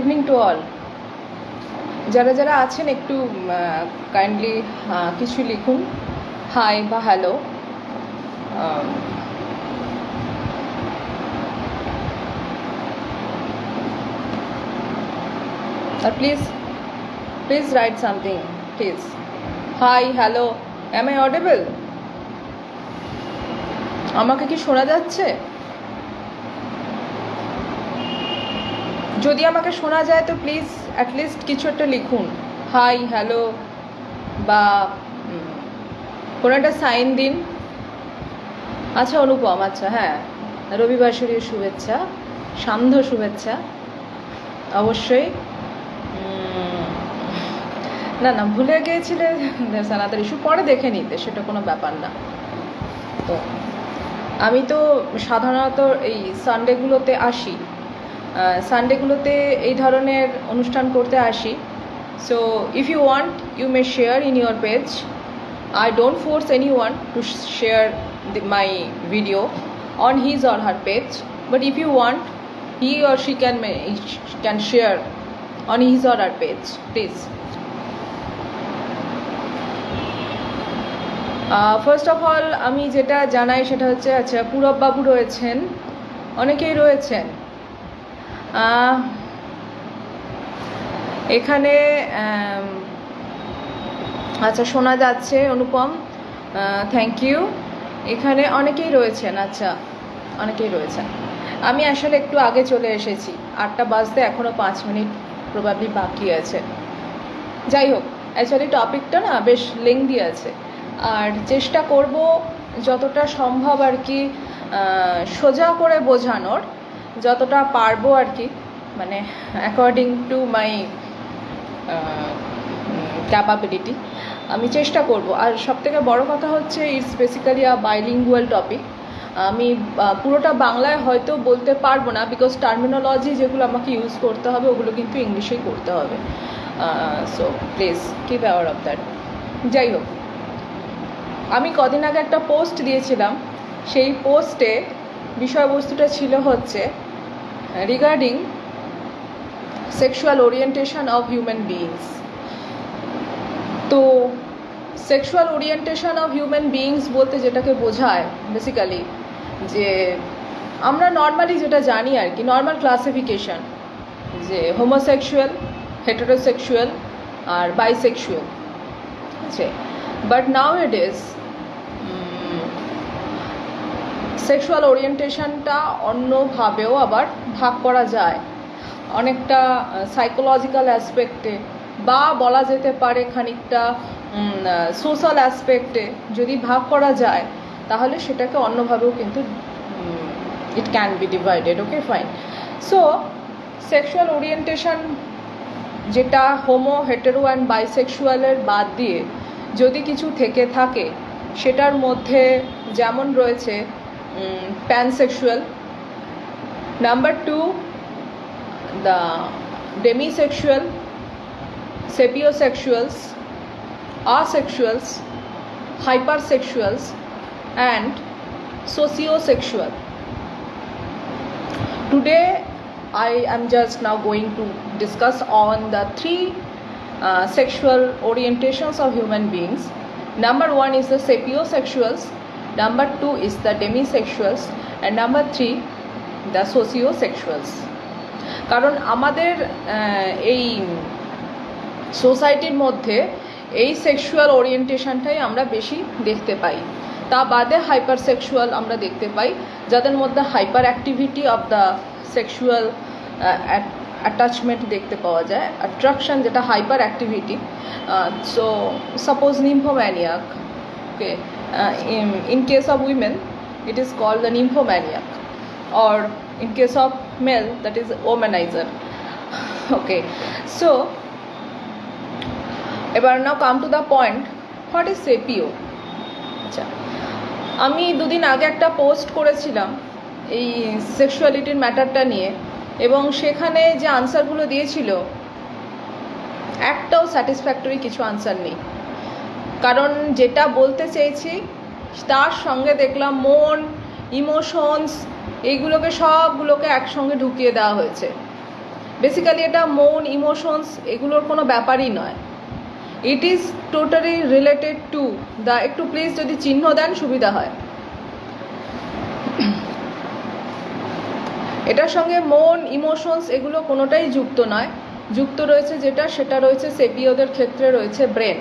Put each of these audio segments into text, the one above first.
Evening to all যারা যারা আছেন একটু কাইন্ডলি কিছু লিখুন। হাই বা hello R please please write something please hi hello am I audible আমাকে কি শোনা যাচ্ছে? যদি আমাকে শোনা যায় তো প্লিজ অ্যাটলিস্ট কিছু একটা লিখুন। হাই হ্যালো বা কোনো একটা সাইন দিন। আচ্ছা অনুপম আচ্ছা হ্যাঁ। রবিবাসরীয় শুভেচ্ছা, সান্ধ্য শুভেচ্ছা, অবশ্যই। না না, ভুলে গিয়েছিলে? সানাতার ইস্যু পরে দেখে নিতে, সেটা কোনো ব্যাপার না। তো, আমি তো সাধারণত এই সানডেগুলোতে আসি। সানডেগুলোতে এই ধরনের অনুষ্ঠান করতে আসি। So if you want you may share in your page I don't force any one to share my video on his or her page but if you want he or she can may can share on his or her page please first of all আমি যেটা জানাই সেটা হচ্ছে আচ্ছা পূরব বাবু রয়েছেন। অনেকেই রয়েছেন। এখানে আচ্ছা শোনা যাচ্ছে, অনুপম থ্যাংক ইউ এখানে অনেকেই রয়েছেন আচ্ছা অনেকেই রয়েছেন। আমি আসলে একটু আগে চলে এসেছি। আটটা বাজতে এখনও পাঁচ মিনিট প্রবাবলি বাকি আছে। যাই হোক অ্যাকচুয়ালি টপিকটা না বেশ লেংদি আছে। আর চেষ্টা করব যতটা সম্ভব আর কি সোজা করে বোঝানোর। যতটা পারব আর কি মানে অ্যাকর্ডিং টু মাই ক্যাপাবিলিটি আমি চেষ্টা করব। আর সবথেকে বড় কথা হচ্ছে it's basically a bilingual topic আমি পুরোটা বাংলায় হয়তো বলতে পারব না বিকজ টার্মিনোলজি যেগুলো আমাকে ইউজ করতে হবে, ওগুলো কিন্তু ইংলিশেই করতে হবে। So please keep aware of that যাই হোক, আমি কদিন আগে একটা পোস্ট দিয়েছিলাম। সেই পোস্টে বিষয়বস্তুটা ছিল হচ্ছে regarding sexual orientation of human beings তো sexual orientation of human beings বলতে যেটাকে বোঝায় বেসিক্যালি যে আমরা নর্মালি যেটা জানি আর কি নর্মাল ক্লাসিফিকেশন যে হোমোসেক্সুয়াল হেটারোসেক্সুয়াল আর বাইসেক্সুয়াল ঠিক আছে but now it is sexual ওরিয়েন্টেশনটা অন্যভাবেও আবার ভাগ করা যায়। অনেকটা সাইকোলজিক্যাল অ্যাসপেক্টে বা বলা যেতে পারে খানিকটা সোশ্যাল অ্যাসপেক্টে যদি ভাগ করা যায়, তাহলে সেটাকে অন্যভাবেও কিন্তু it can be divided okay fine so sexual orientation যেটা হোমো হেটেরো অ্যান্ড বাইসেক্সুয়ালের বাদ দিয়ে যদি কিছু থেকে থাকে, সেটার মধ্যে যেমন রয়েছে um, pansexual. Number 2 the demisexual sapiosexuals asexuals hypersexuals and sociosexual. Today i am just now going to discuss on the three uh, sexual orientations of human beings. Number one is the sapiosexuals. Number two is the demisexuals and number three, the sociosexuals. কারণ আমাদের এই সোসাইটির মধ্যে এই sexual ওরিয়েন্টেশনটাই আমরা বেশি দেখতে পাই। তা বাদে হাইপার সেক্সুয়াল আমরা দেখতে পাই, যাদের মধ্যে hyperactivity of the sexual attachment দেখতে পাওয়া যায়। অ্যাট্রাকশন যেটা hyperactivity so suppose nymphomaniac okay in case of women it is called the nymphomaniac. Or, in case of male, that is okay. So, এবার now come to the point what is sapio আচ্ছা আমি দুদিন আগে একটা post করেছিলাম এই সেক্সুয়ালিটির ম্যাটারটা নিয়ে, এবং সেখানে যে আনসারগুলো দিয়েছিল, একটাও স্যাটিসফ্যাক্টরি কিছু আনসার নেই। কারণ যেটা বলতে চেয়েছি, তার সঙ্গে দেখলাম মন ইমোশনস এইগুলোকে সবগুলোকে একসঙ্গে ঢুকিয়ে দেওয়া হয়েছে। বেসিক্যালি এটা মন ইমোশনস এগুলোর কোনো ব্যাপারই নয়। It is totally related to the একটু প্লিজ যদি চিহ্ন দেন সুবিধা হয়। এটার সঙ্গে মন ইমোশনস এগুলো কোনোটাই যুক্ত নয়। যুক্ত রয়েছে যেটা, সেটা রয়েছে সেপিওদের ক্ষেত্রে রয়েছে ব্রেন।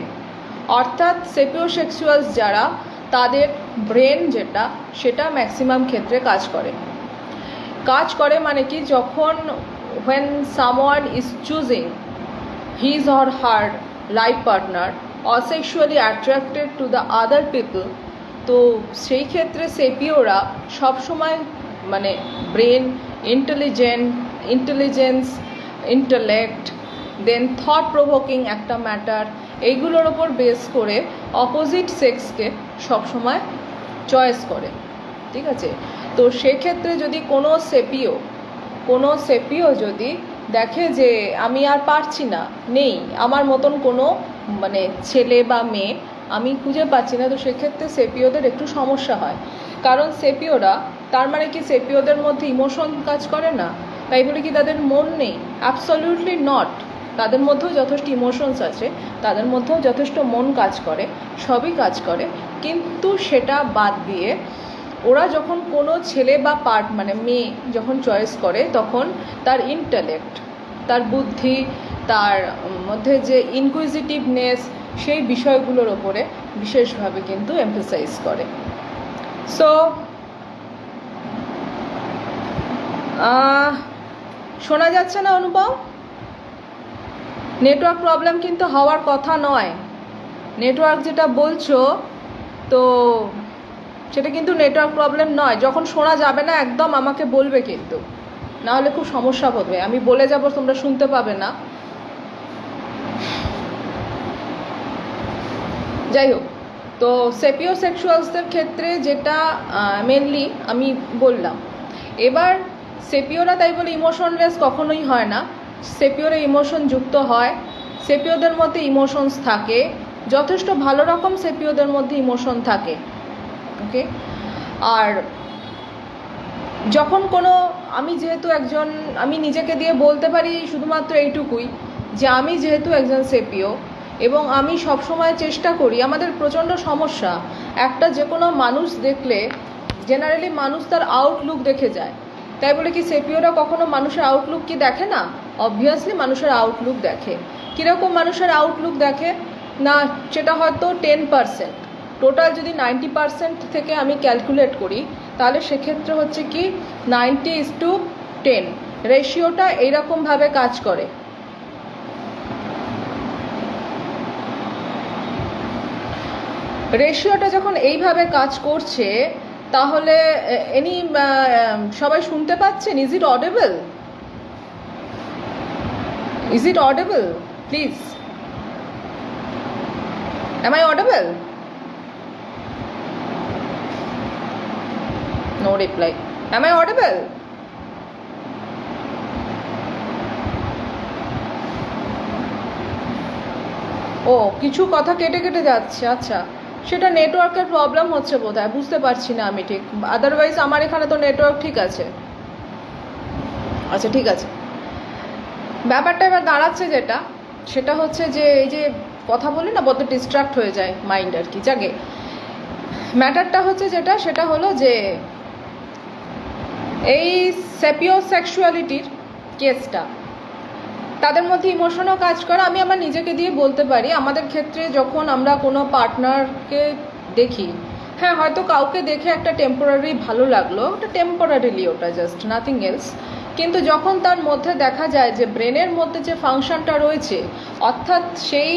অর্থাৎ সেপিওসেক্সুয়ালস যারা, তাদের ব্রেন যেটা, সেটা ম্যাক্সিমাম ক্ষেত্রে কাজ করে। কাজ করে মানে কি, যখন, when someone is choosing his or her life partner sexually attracted to the other people, তো সেই ক্ষেত্রে সেপিওরা সবসময় মানে brain intelligent intelligence intellect then thought provoking একটা ম্যাটার এইগুলোর ওপর বেস করে অপোজিট সেক্সকে সবসময় চয়েস করে, ঠিক আছে? তো সেক্ষেত্রে যদি কোনো সেপিও কোনো সেপিও যদি দেখে যে আমি আর পারছি না, নেই, আমার মতন কোনো মানে ছেলে বা মেয়ে আমি খুঁজে পাচ্ছি না, তো সেক্ষেত্রে সেপিওদের একটু সমস্যা হয়। কারণ সেপিওরা তার মানে কি সেপিওদের মধ্যে ইমোশন কাজ করে না? তাই বলে কি তাদের মন নেই? অ্যাবসলিউটলি নট তাদের মধ্যেও যথেষ্ট ইমোশনস আছে, তাদের মধ্যেও যথেষ্ট মন কাজ করে, সবই কাজ করে। কিন্তু সেটা বাদ দিয়ে ওরা যখন কোনো ছেলে বা পার্ট মানে মেয়ে যখন চয়েস করে, তখন তার ইন্টালেক্ট তার বুদ্ধি, তার মধ্যে যে ইনকুইজিটিভনেস সেই বিষয়গুলোর ওপরে বিশেষভাবে কিন্তু এমফেসাইজ করে। সো শোনা যাচ্ছে না অনুভব নেটওয়ার্ক প্রবলেম কিন্তু হওয়ার কথা নয়। নেটওয়ার্ক যেটা বলছো, তো সেটা কিন্তু নেটওয়ার্ক প্রবলেম নয়। যখন শোনা যাবে না, একদম আমাকে বলবে কিন্তু। না হলে খুব সমস্যা হবে। আমি বলে যাব, তোমরা শুনতে পাবে না। যাই হোক, তো সেপিও সেক্সুয়ালসদের ক্ষেত্রে যেটা মেনলি আমি বললাম। এবার সেপিওরা তাই বলে ইমোশনলেস কখনোই হয় না। সেপিওরে ইমোশন যুক্ত হয়, সেপিওদের মধ্যে ইমোশনস থাকে, যথেষ্ট ভালো রকম সেপিওদের মধ্যে ইমোশন থাকে, ওকে? আর যখন কোনো, আমি যেহেতু একজন, আমি নিজেকে দিয়ে বলতে পারি শুধুমাত্র এইটুকুই, যে আমি যেহেতু একজন সেপিও এবং আমি সবসময় চেষ্টা করি, আমাদের প্রচণ্ড সমস্যা, একটা যে কোনো মানুষ দেখলে জেনারেলি মানুষ তার আউটলুক দেখে যায়। তাই বলে কি সেপিওরা কখনো মানুষের আউটলুক কি দেখে না? অবভিয়াসলি মানুষের আউটলুক দেখে। কীরকম মানুষের আউটলুক দেখে? না, সেটা হয়তো টেন পারসেন্ট টোটাল যদি নাইনটি পারসেন্ট থেকে আমি ক্যালকুলেট করি, তাহলে সেক্ষেত্রে হচ্ছে কি নাইনটি ইস টু টেন রেশিওটা এইরকমভাবে কাজ করে। রেশিওটা যখন এইভাবে কাজ করছে, তাহলে এনি সবাই শুনতে পাচ্ছেন? Is it audible is it audible please Am I audible? No reply. Am I audible? ও, কিছু কথা কেটে কেটে যাচ্ছে আচ্ছা সেটা নেটওয়ার্কের প্রবলেম হচ্ছে বোধ হয় বুঝতে পারছি না আমি ঠিক আদারওয়াইজ আমার এখানে তো নেটওয়ার্ক ঠিক আছে আচ্ছা ঠিক আছে ব্যাপারটা এবার দাঁড়াচ্ছে যেটা, সেটা হচ্ছে যে এই যে কথা বলি না বড্ড ডিস্ট্রাক্ট হয়ে যায় মাইন্ড আর কি, জাগে? ম্যাটারটা হচ্ছে যেটা, সেটা হলো যে এই সেপিও সেক্সুয়ালিটির কেসটা, তাদের মধ্যে ইমোশনও কাজ করে আমি আমার নিজেকে দিয়ে বলতে পারি, আমাদের ক্ষেত্রে যখন আমরা কোনো পার্টনারকে দেখি হ্যাঁ হয়তো কাউকে দেখে একটা টেম্পোরারি ভালো লাগল, ওটা টেম্পোরারিলি ওটা জাস্ট নাথিং এলস কিন্তু যখন তার মধ্যে দেখা যায় যে ব্রেনের মধ্যে যে ফাংশনটা রয়েছে, অর্থাৎ সেই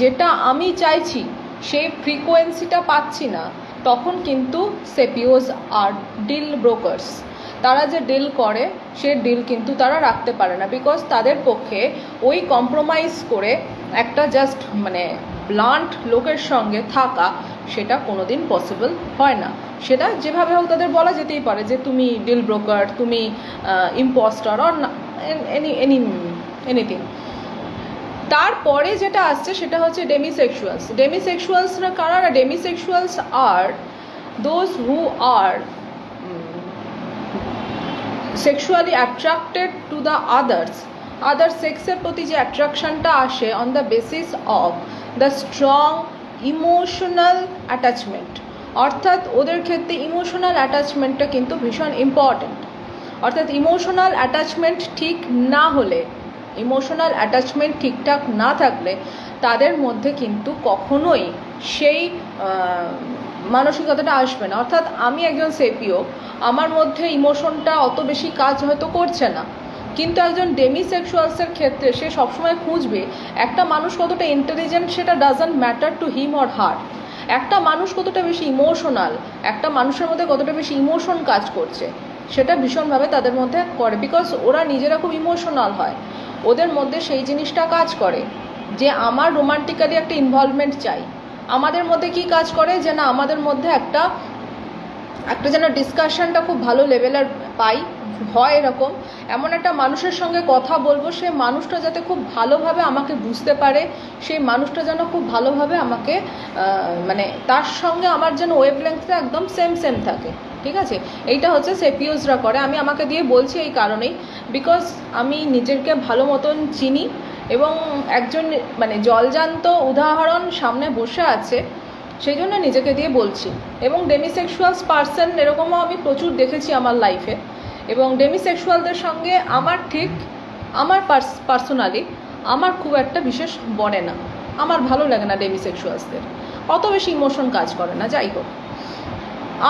যেটা আমি চাইছি, সেই ফ্রিকোয়েন্সিটা পাচ্ছি না, তখন কিন্তু সেপিওজ আর ডিল ব্রোকার্স, তারা যে ডিল করে, সে ডিল কিন্তু তারা রাখতে পারে না বিকজ তাদের পক্ষে ওই কম্প্রোমাইজ করে একটা জাস্ট মানে ব্লান্ট লোকের সঙ্গে থাকা সেটা কোনো দিন পসিবল হয় না। সেটা যেভাবে হোক তাদের বলা যেতেই পারে যে তুমি ডিল ব্রোকার তুমি impostor or any any anything তারপরে যেটা আসছে সেটা হচ্ছে ডেমিসেক্সুয়ালস ডেমিসেক্সুয়ালসরা কারা demisexuals are those who are sexually attracted to the others other সেক্সের প্রতি যে অ্যাট্রাকশনটা আসে on the basis of the strong emotional attachment. অর্থাৎ ওদের ক্ষেত্রে ইমোশনাল অ্যাটাচমেন্টটা কিন্তু ভীষণ ইম্পর্ট্যান্ট অর্থাৎ ইমোশনাল অ্যাটাচমেন্ট ঠিক না হলে, ইমোশনাল অ্যাটাচমেন্ট ঠিকঠাক না থাকলে তাদের মধ্যে কিন্তু কখনোই সেই মানসিকতাটা আসবে না। অর্থাৎ আমি একজন সেপিও, আমার মধ্যে ইমোশনটা অত বেশি কাজ হয়তো করছে না। কিন্তু একজন ডেমিসেক্সুয়ালসের ক্ষেত্রে সে সবসময় খুঁজবে একটা মানুষ কতটা ইন্টেলিজেন্ট সেটা doesn't matter to him or her একটা মানুষ কতটা বেশি ইমোশনাল একটা মানুষের মধ্যে কতটা বেশি ইমোশন কাজ করছে, সেটা ভীষণভাবে তাদের মধ্যে করে বিকজ ওরা নিজেরা খুব ইমোশনাল হয়। ওদের মধ্যে সেই জিনিসটা কাজ করে যে আমার রোমান্টিক্যালি একটা ইনভলভমেন্ট চাই। আমাদের মধ্যে কি কাজ করে যে না, আমাদের মধ্যে একটা একটা যেন ডিসকাশনটা খুব ভালো লেভেলের পাই। হয় এরকম, এমন একটা মানুষের সঙ্গে কথা বলব, সে মানুষটা যাতে খুব ভালোভাবে আমাকে বুঝতে পারে, সেই মানুষটা যেন খুব ভালোভাবে আমাকে মানে তার সঙ্গে আমার যেন ওয়েভ একদম সেম সেম থাকে, ঠিক আছে? এইটা হচ্ছে সেপিওসরা করে। আমি আমাকে দিয়ে বলছি এই কারণেই বিকজ আমি নিজেকে ভালো মতন চিনি এবং একজন মানে জলজান্ত উদাহরণ সামনে বসে আছে, সেই জন্য নিজেকে দিয়ে বলছি। এবং ডেমিসেক্সুয়ালস পার্সন এরকমও আমি প্রচুর দেখেছি আমার লাইফে এবং ডেমিসেক্সুয়ালদের সঙ্গে আমার ঠিক, আমার পার্সোনালি আমার খুব একটা বিশেষ বনে না। আমার ভালো লাগে না ডেমিসেক্সুয়ালসদের অত বেশি ইমোশন কাজ করে না, যাই হোক।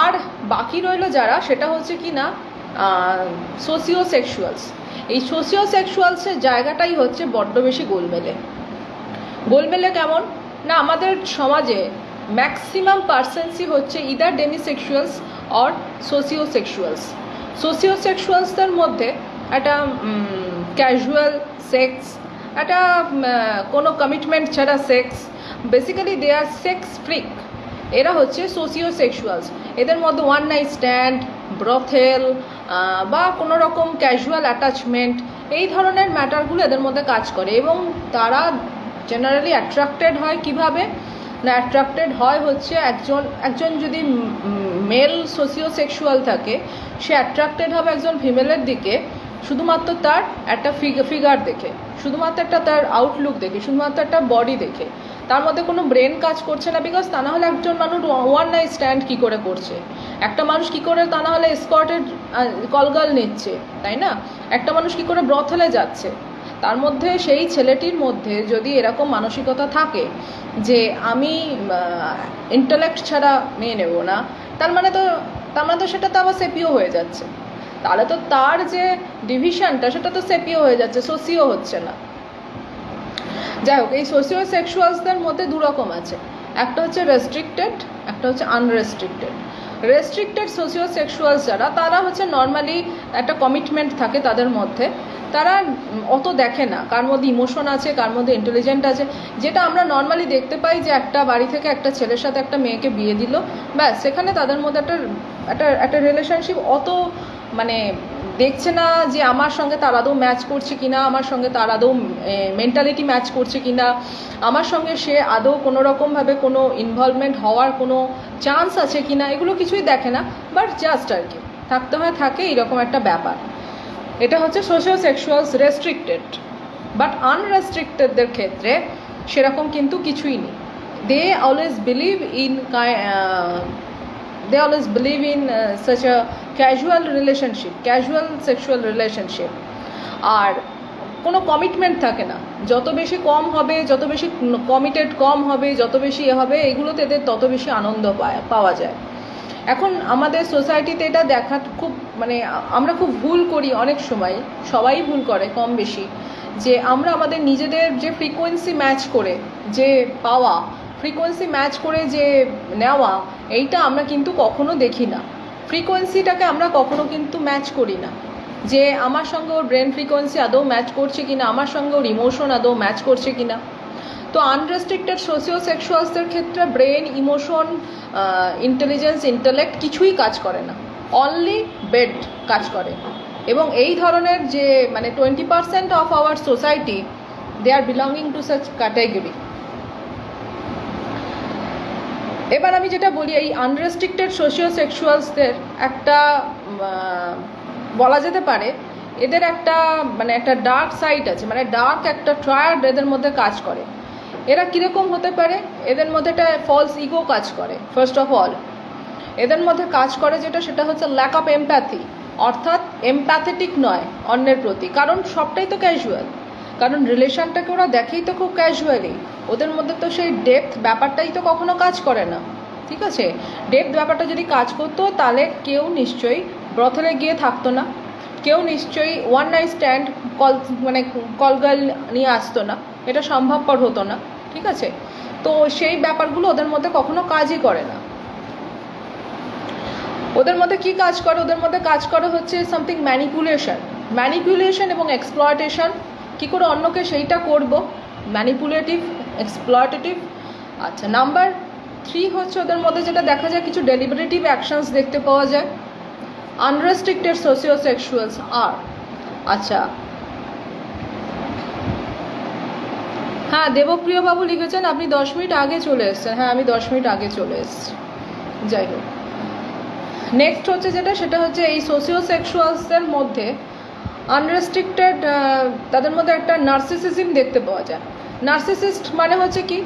আর বাকি রইল যারা, সেটা হচ্ছে কি না সোসিও সেক্সুয়ালস এই সোসিও সেক্সুয়ালসের জায়গাটাই হচ্ছে বড্ড বেশি গোলমেলে। গোলমেলে কেমন? না, আমাদের সমাজে ম্যাক্সিমাম পার্সেন্সই হচ্ছে either demisexuals or socio sexuals socio সেক্সুয়ালসদের মধ্যে একটা ক্যাজুয়াল সেক্স একটা কোনো কমিটমেন্ট ছাড়া sex basically they are sex freak এরা হচ্ছে সোসিও সেক্সুয়ালস এদের মধ্যে ওয়ান নাইট স্ট্যান্ড ব্রথেল বা কোনো রকম ক্যাজুয়াল অ্যাটাচমেন্ট এই ধরনের ম্যাটারগুলো এদের মধ্যে কাজ করে এবং তারা জেনারেলি অ্যাট্রাক্টেড হয় কীভাবে? না অ্যাট্রাক্টেড হয় হচ্ছে একজন একজন যদি মেল সোসিও সেক্সুয়াল থাকে, সে অ্যাট্রাক্টেড হবে একজন ফিমেলের দিকে, শুধুমাত্র তার একটা ফিগার দেখে, শুধুমাত্র একটা তার আউটলুক দেখে, শুধুমাত্র একটা বডি দেখে। তার মধ্যে কোনো ব্রেন কাজ করছে না বিকজ তা না হলে একজন মানুষ ওয়ান নাইট স্ট্যান্ড কী করে করছে? একটা মানুষ কী করে তা না হলে স্কটেড কলগাল নিচ্ছে, তাই না? একটা মানুষ কী করে ব্রথলে যাচ্ছে? তার মধ্যে সেই ছেলেটির মধ্যে যদি এরকম মানসিকতা থাকে যে আমি ইন্টালেক্ট ছাড়া মেয়ে নেব না, তার মানে তো, তার মানে তো সেটা তো আবার সেপিও হয়ে যাচ্ছে। তাহলে তো তার যে ডিভিশনটা সেটা তো সেপিও হয়ে যাচ্ছে সোসিও হচ্ছে না। যাই হোক, এই সোসিও সেক্সুয়ালসদের মধ্যে দু রকম আছে। একটা হচ্ছে রেস্ট্রিক্টেড একটা হচ্ছে আনরেস্ট্রিক্টেড রেস্ট্রিক্টেড সোসিও সেক্সুয়ালস যারা, তারা হচ্ছে নর্মালি একটা কমিটমেন্ট থাকে তাদের মধ্যে। তারা অত দেখে না। কার মধ্যে ইমোশন আছে, কার মধ্যে ইন্টেলিজেন্ট আছে। যেটা আমরা নর্মালি দেখতে পাই যে একটা বাড়ি থেকে একটা ছেলের সাথে একটা মেয়েকে বিয়ে দিল। ব্যাস, সেখানে তাদের মধ্যে একটা একটা একটা রিলেশনশিপ অত মানে দেখছে না যে আমার সঙ্গে তার আদৌ ম্যাচ করছে কিনা, আমার সঙ্গে তার আদৌ মেন্টালিটি ম্যাচ করছে কিনা। আমার সঙ্গে সে আদৌ কোনো রকমভাবে কোনো ইনভলভমেন্ট হওয়ার কোনো চান্স আছে কিনা, এগুলো কিছুই দেখে না। বাট জাস্ট আর কি। থাকতে হয়, থাকে এরকম একটা ব্যাপার। এটা হচ্ছে সোশ্যাল সেক্সুয়ালস রেস্ট্রিক্টেড বাট আনরেস্ট্রিক্টেডদের ক্ষেত্রে সেরকম কিন্তু কিছুই নেই। They always believe in they always believe in such a casual relationship casual sexual relationship আর কোনো কমিটমেন্ট থাকে না। যত বেশি কম হবে, যত বেশি কমিটেড কম হবে, যত বেশি এ হবে, এগুলোতে এদের তত বেশি আনন্দ পায়- পাওয়া যায়। এখন আমাদের সোসাইটিতে এটা দেখা খুব মানে আমরা খুব ভুল করি অনেক সময়, সবাই ভুল করে কম বেশি, যে আমরা আমাদের নিজেদের যে ফ্রিকোয়েন্সি ম্যাচ করে যে পাওয়া ফ্রিকোয়েন্সি ম্যাচ করে যে নেওয়া, এইটা আমরা কিন্তু কখনো দেখি না। ফ্রিকোয়েন্সিটাকে আমরা কখনো কিন্তু ম্যাচ করি না। যে আমার সঙ্গে ওর ব্রেন ফ্রিকোয়েন্সি আদৌ ম্যাচ করছে কিনা, আমার সঙ্গে ওর ইমোশন আদৌ ম্যাচ করছে কিনা। তো আনরেস্ট্রিক্টেড সোসিও সেক্সুয়ালসদের ক্ষেত্রে ব্রেন ইমোশন ইন্টেলিজেন্স ইন্টেলেক্ট কিছুই কাজ করে না। অনলি বেড কাজ করে। এবং এই ধরনের যে মানে twenty percent of our society they are belonging to such category এবার আমি যেটা বলি, এই আনরেস্ট্রিক্টেড সোশিও সেক্সুয়ালসদের একটা বলা যেতে পারে, এদের একটা মানে একটা ডার্ক সাইড আছে মানে ডার্ক একটা ট্রায়ার্ড এদের মধ্যে কাজ করে। এরা কীরকম হতে পারে? এদের মধ্যে একটা ফলস ইগো কাজ করে ফার্স্ট অফ অল এদের মধ্যে কাজ করে যেটা, সেটা হচ্ছে ল্যাক অফ এমপ্যাথি অর্থাৎ এমপ্যাথেটিক নয় অন্যের প্রতি, কারণ সবটাই তো ক্যাজুয়াল কারণ রিলেশনটাকে ওরা দেখেই তো খুব ক্যাজুয়ালি ওদের মধ্যে তো সেই ডেপথ ব্যাপারটাই তো কখনো কাজ করে না, ঠিক আছে? ডেপথ ব্যাপারটা যদি কাজ করতো, তাহলে কেউ নিশ্চয়ই ব্রথলে গিয়ে থাকতো না, কেউ নিশ্চয়ই ওয়ান নাইট স্ট্যান্ড কল মানে কলগার্ল নিয়ে আসতো না, এটা সম্ভবপর হতো না, ঠিক আছে? তো সেই ব্যাপারগুলো ওদের মধ্যে কখনো কাজই করে না। ওদের মধ্যে কি কাজ করে? ওদের মধ্যে কাজ করে হচ্ছে সামথিং ম্যানিপুলেশন ম্যানিপুলেশন এবং এক্সপ্লয়টেশন কি করে অন্যকে সেইটা করব? ম্যানিপুলেটিভ এক্সপ্লয়টেটিভ আচ্ছা নাম্বার থ্রি হচ্ছে ওদের মধ্যে যেটা দেখা যায় কিছু ডেলিবারেটিভ অ্যাকশনস দেখতে পাওয়া যায়। আনরেস্ট্রিক্টেড সোশিও সেক্সুয়ালস আর আচ্ছা। হ্যাঁ দেবপ্রিয় বাবু লিখেছেন, আপনি দশ মিনিট আগে চলে এসছেন। হ্যাঁ আমি দশ মিনিট আগে চলে এসছি। যাই হোক। নেক্সট হচ্ছে যেটা, সেটা হচ্ছে এই সোশিও সেক্সুয়ালসদের মধ্যে আনরেস্ট্রিক্টেড তাদের মধ্যে একটা নার্সিসিজম দেখতে পাওয়া যায়। নার্সিসিস্ট মানে হচ্ছে কি?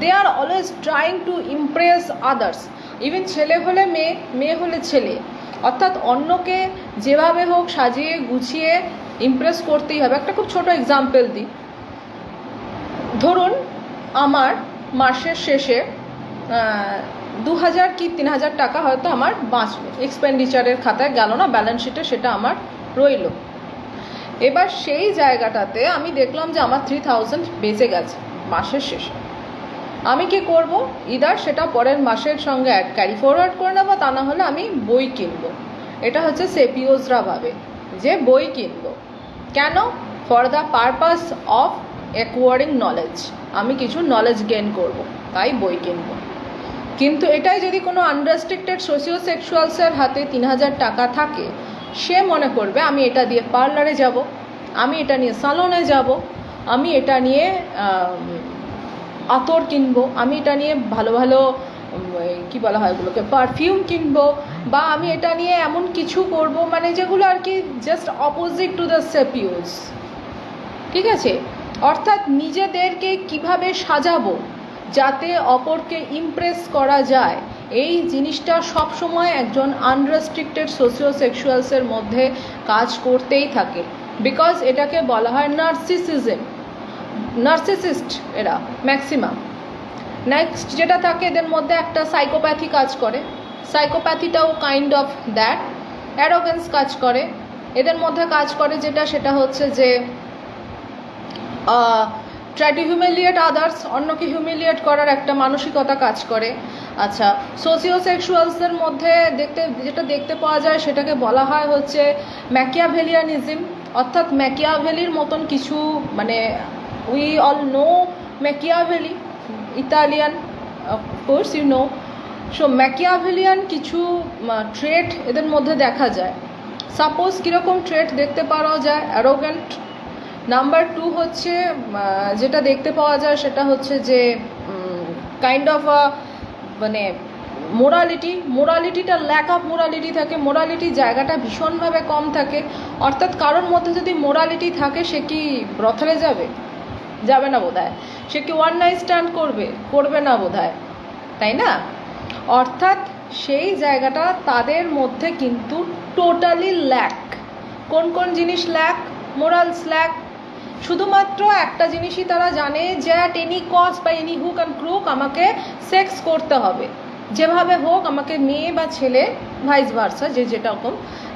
They are always trying to impress others even ছেলে হলে মেয়ে মেয়ে হলে ছেলে। অর্থাৎ অন্যকে যেভাবে হোক সাজিয়ে গুছিয়ে ইমপ্রেস করতেই হবে। একটা খুব ছোট এক্সাম্পল দিই। ধরুন, আমার মাসের শেষে দু হাজার কি তিন হাজার টাকা হয়তো আমার বাঁচলো এক্সপেন্ডিচারের খাতায় গেল না ব্যালেন্স শিটে সেটা আমার রইল। এবার সেই জায়গাটাতে আমি দেখলাম যে আমার থ্রি থাউজেন্ড বেঁচে গেছে, মাসের শেষে। আমি কি করব? ইদার সেটা পরের মাসের সঙ্গে অ্যাড ক্যারি ফরওয়ার্ড করে নেব, তা না হলে আমি বই কিনবো। এটা হচ্ছে সেপিওজরা ভাবে যে বই কিনবো। কেন? For the purpose of acquiring knowledge আমি কিছু নলেজ গেন করব, তাই বই কিনবো। কিন্তু এটাই যদি কোনো আনরেস্ট্রিক্টেড সোশিও সেক্সুয়ালসের হাতে তিন হাজার টাকা থাকে, সে মনে করবে, আমি এটা দিয়ে পার্লারে যাব, আমি এটা নিয়ে সালনে যাব, আমি এটা নিয়ে আতর কিনবো, আমি এটা নিয়ে ভালো ভালো কি বলা হয় ওগুলোকে পারফিউম কিনবো, বা আমি এটা নিয়ে এমন কিছু করব মানে যেগুলো আর কি just opposite to the sapios ঠিক আছে? অর্থাৎ নিজেদেরকে কীভাবে সাজাবো যাতে অপরকে ইমপ্রেস করা যায়। এই জিনিসটা সবসময় একজন আনরেস্ট্রিক্টেড সোশিও সেক্সুয়ালসের মধ্যে কাজ করতেই থাকে। বিকজ এটাকে বলা হয় নার্সিসিজম নার্সিসিস্ট এরা ম্যাক্সিমাম নেক্সট যেটা থাকে, এদের মধ্যে একটা সাইকোপ্যাথি কাজ করে। সাইকোপ্যাথিটাও কাইন্ড অফ দ্যাট অ্যারোগেন্স কাজ করে। এদের মধ্যে কাজ করে যেটা, সেটা হচ্ছে যে ট্রাই টু হিউমিলিয়েট আদার্স অন্যকে হিউমিলিয়েট করার একটা মানসিকতা কাজ করে। আচ্ছা সোশিও সেক্সুয়ালসদের মধ্যে দেখতে, যেটা দেখতে পাওয়া যায়, সেটাকে বলা হয় হচ্ছে ম্যাকিয়াভেলিয়ানিজম অর্থাৎ ম্যাকিয়াভেলির মতন কিছু মানে we all know Machiavelli Italian course you know so Machiavellian কিছু ট্রেট এদের মধ্যে দেখা যায়। সাপোজ কীরকম ট্রেট দেখতে পাওয়া যায়? অ্যারোগেন্ট নাম্বার টু হচ্ছে যেটা দেখতে পাওয়া যায় সেটা হচ্ছে যে কাইন্ড অফ আ মানে মোরালিটি মোরালিটিটা ল্যাক অফ মোরালিটি থাকে মোরালিটি জায়গাটা ভীষণভাবে কম থাকে। অর্থাৎ কারোর মধ্যে যদি মোরালিটি থাকে, সে কি ব্রথলে যাবে? যাবে না বোধ সে কি ওয়ান নাইট স্ট্যান্ড করবে? করবে না বোধ তাই না? অর্থাৎ সেই জায়গাটা তাদের মধ্যে কিন্তু টোটালি ল্যাক কোন কোন জিনিস ল্যাক মোরালস ল্যাক শুধুমাত্র একটা জিনিসই তারা জানে যে অ্যাট এনি কস্ট বা এনি হুক অ্যান্ড ক্রুক আমাকে সেক্স করতে হবে। যেভাবে হোক, আমাকে মেয়ে বা ছেলে ভাইস ভার্সা যে যেটা রকম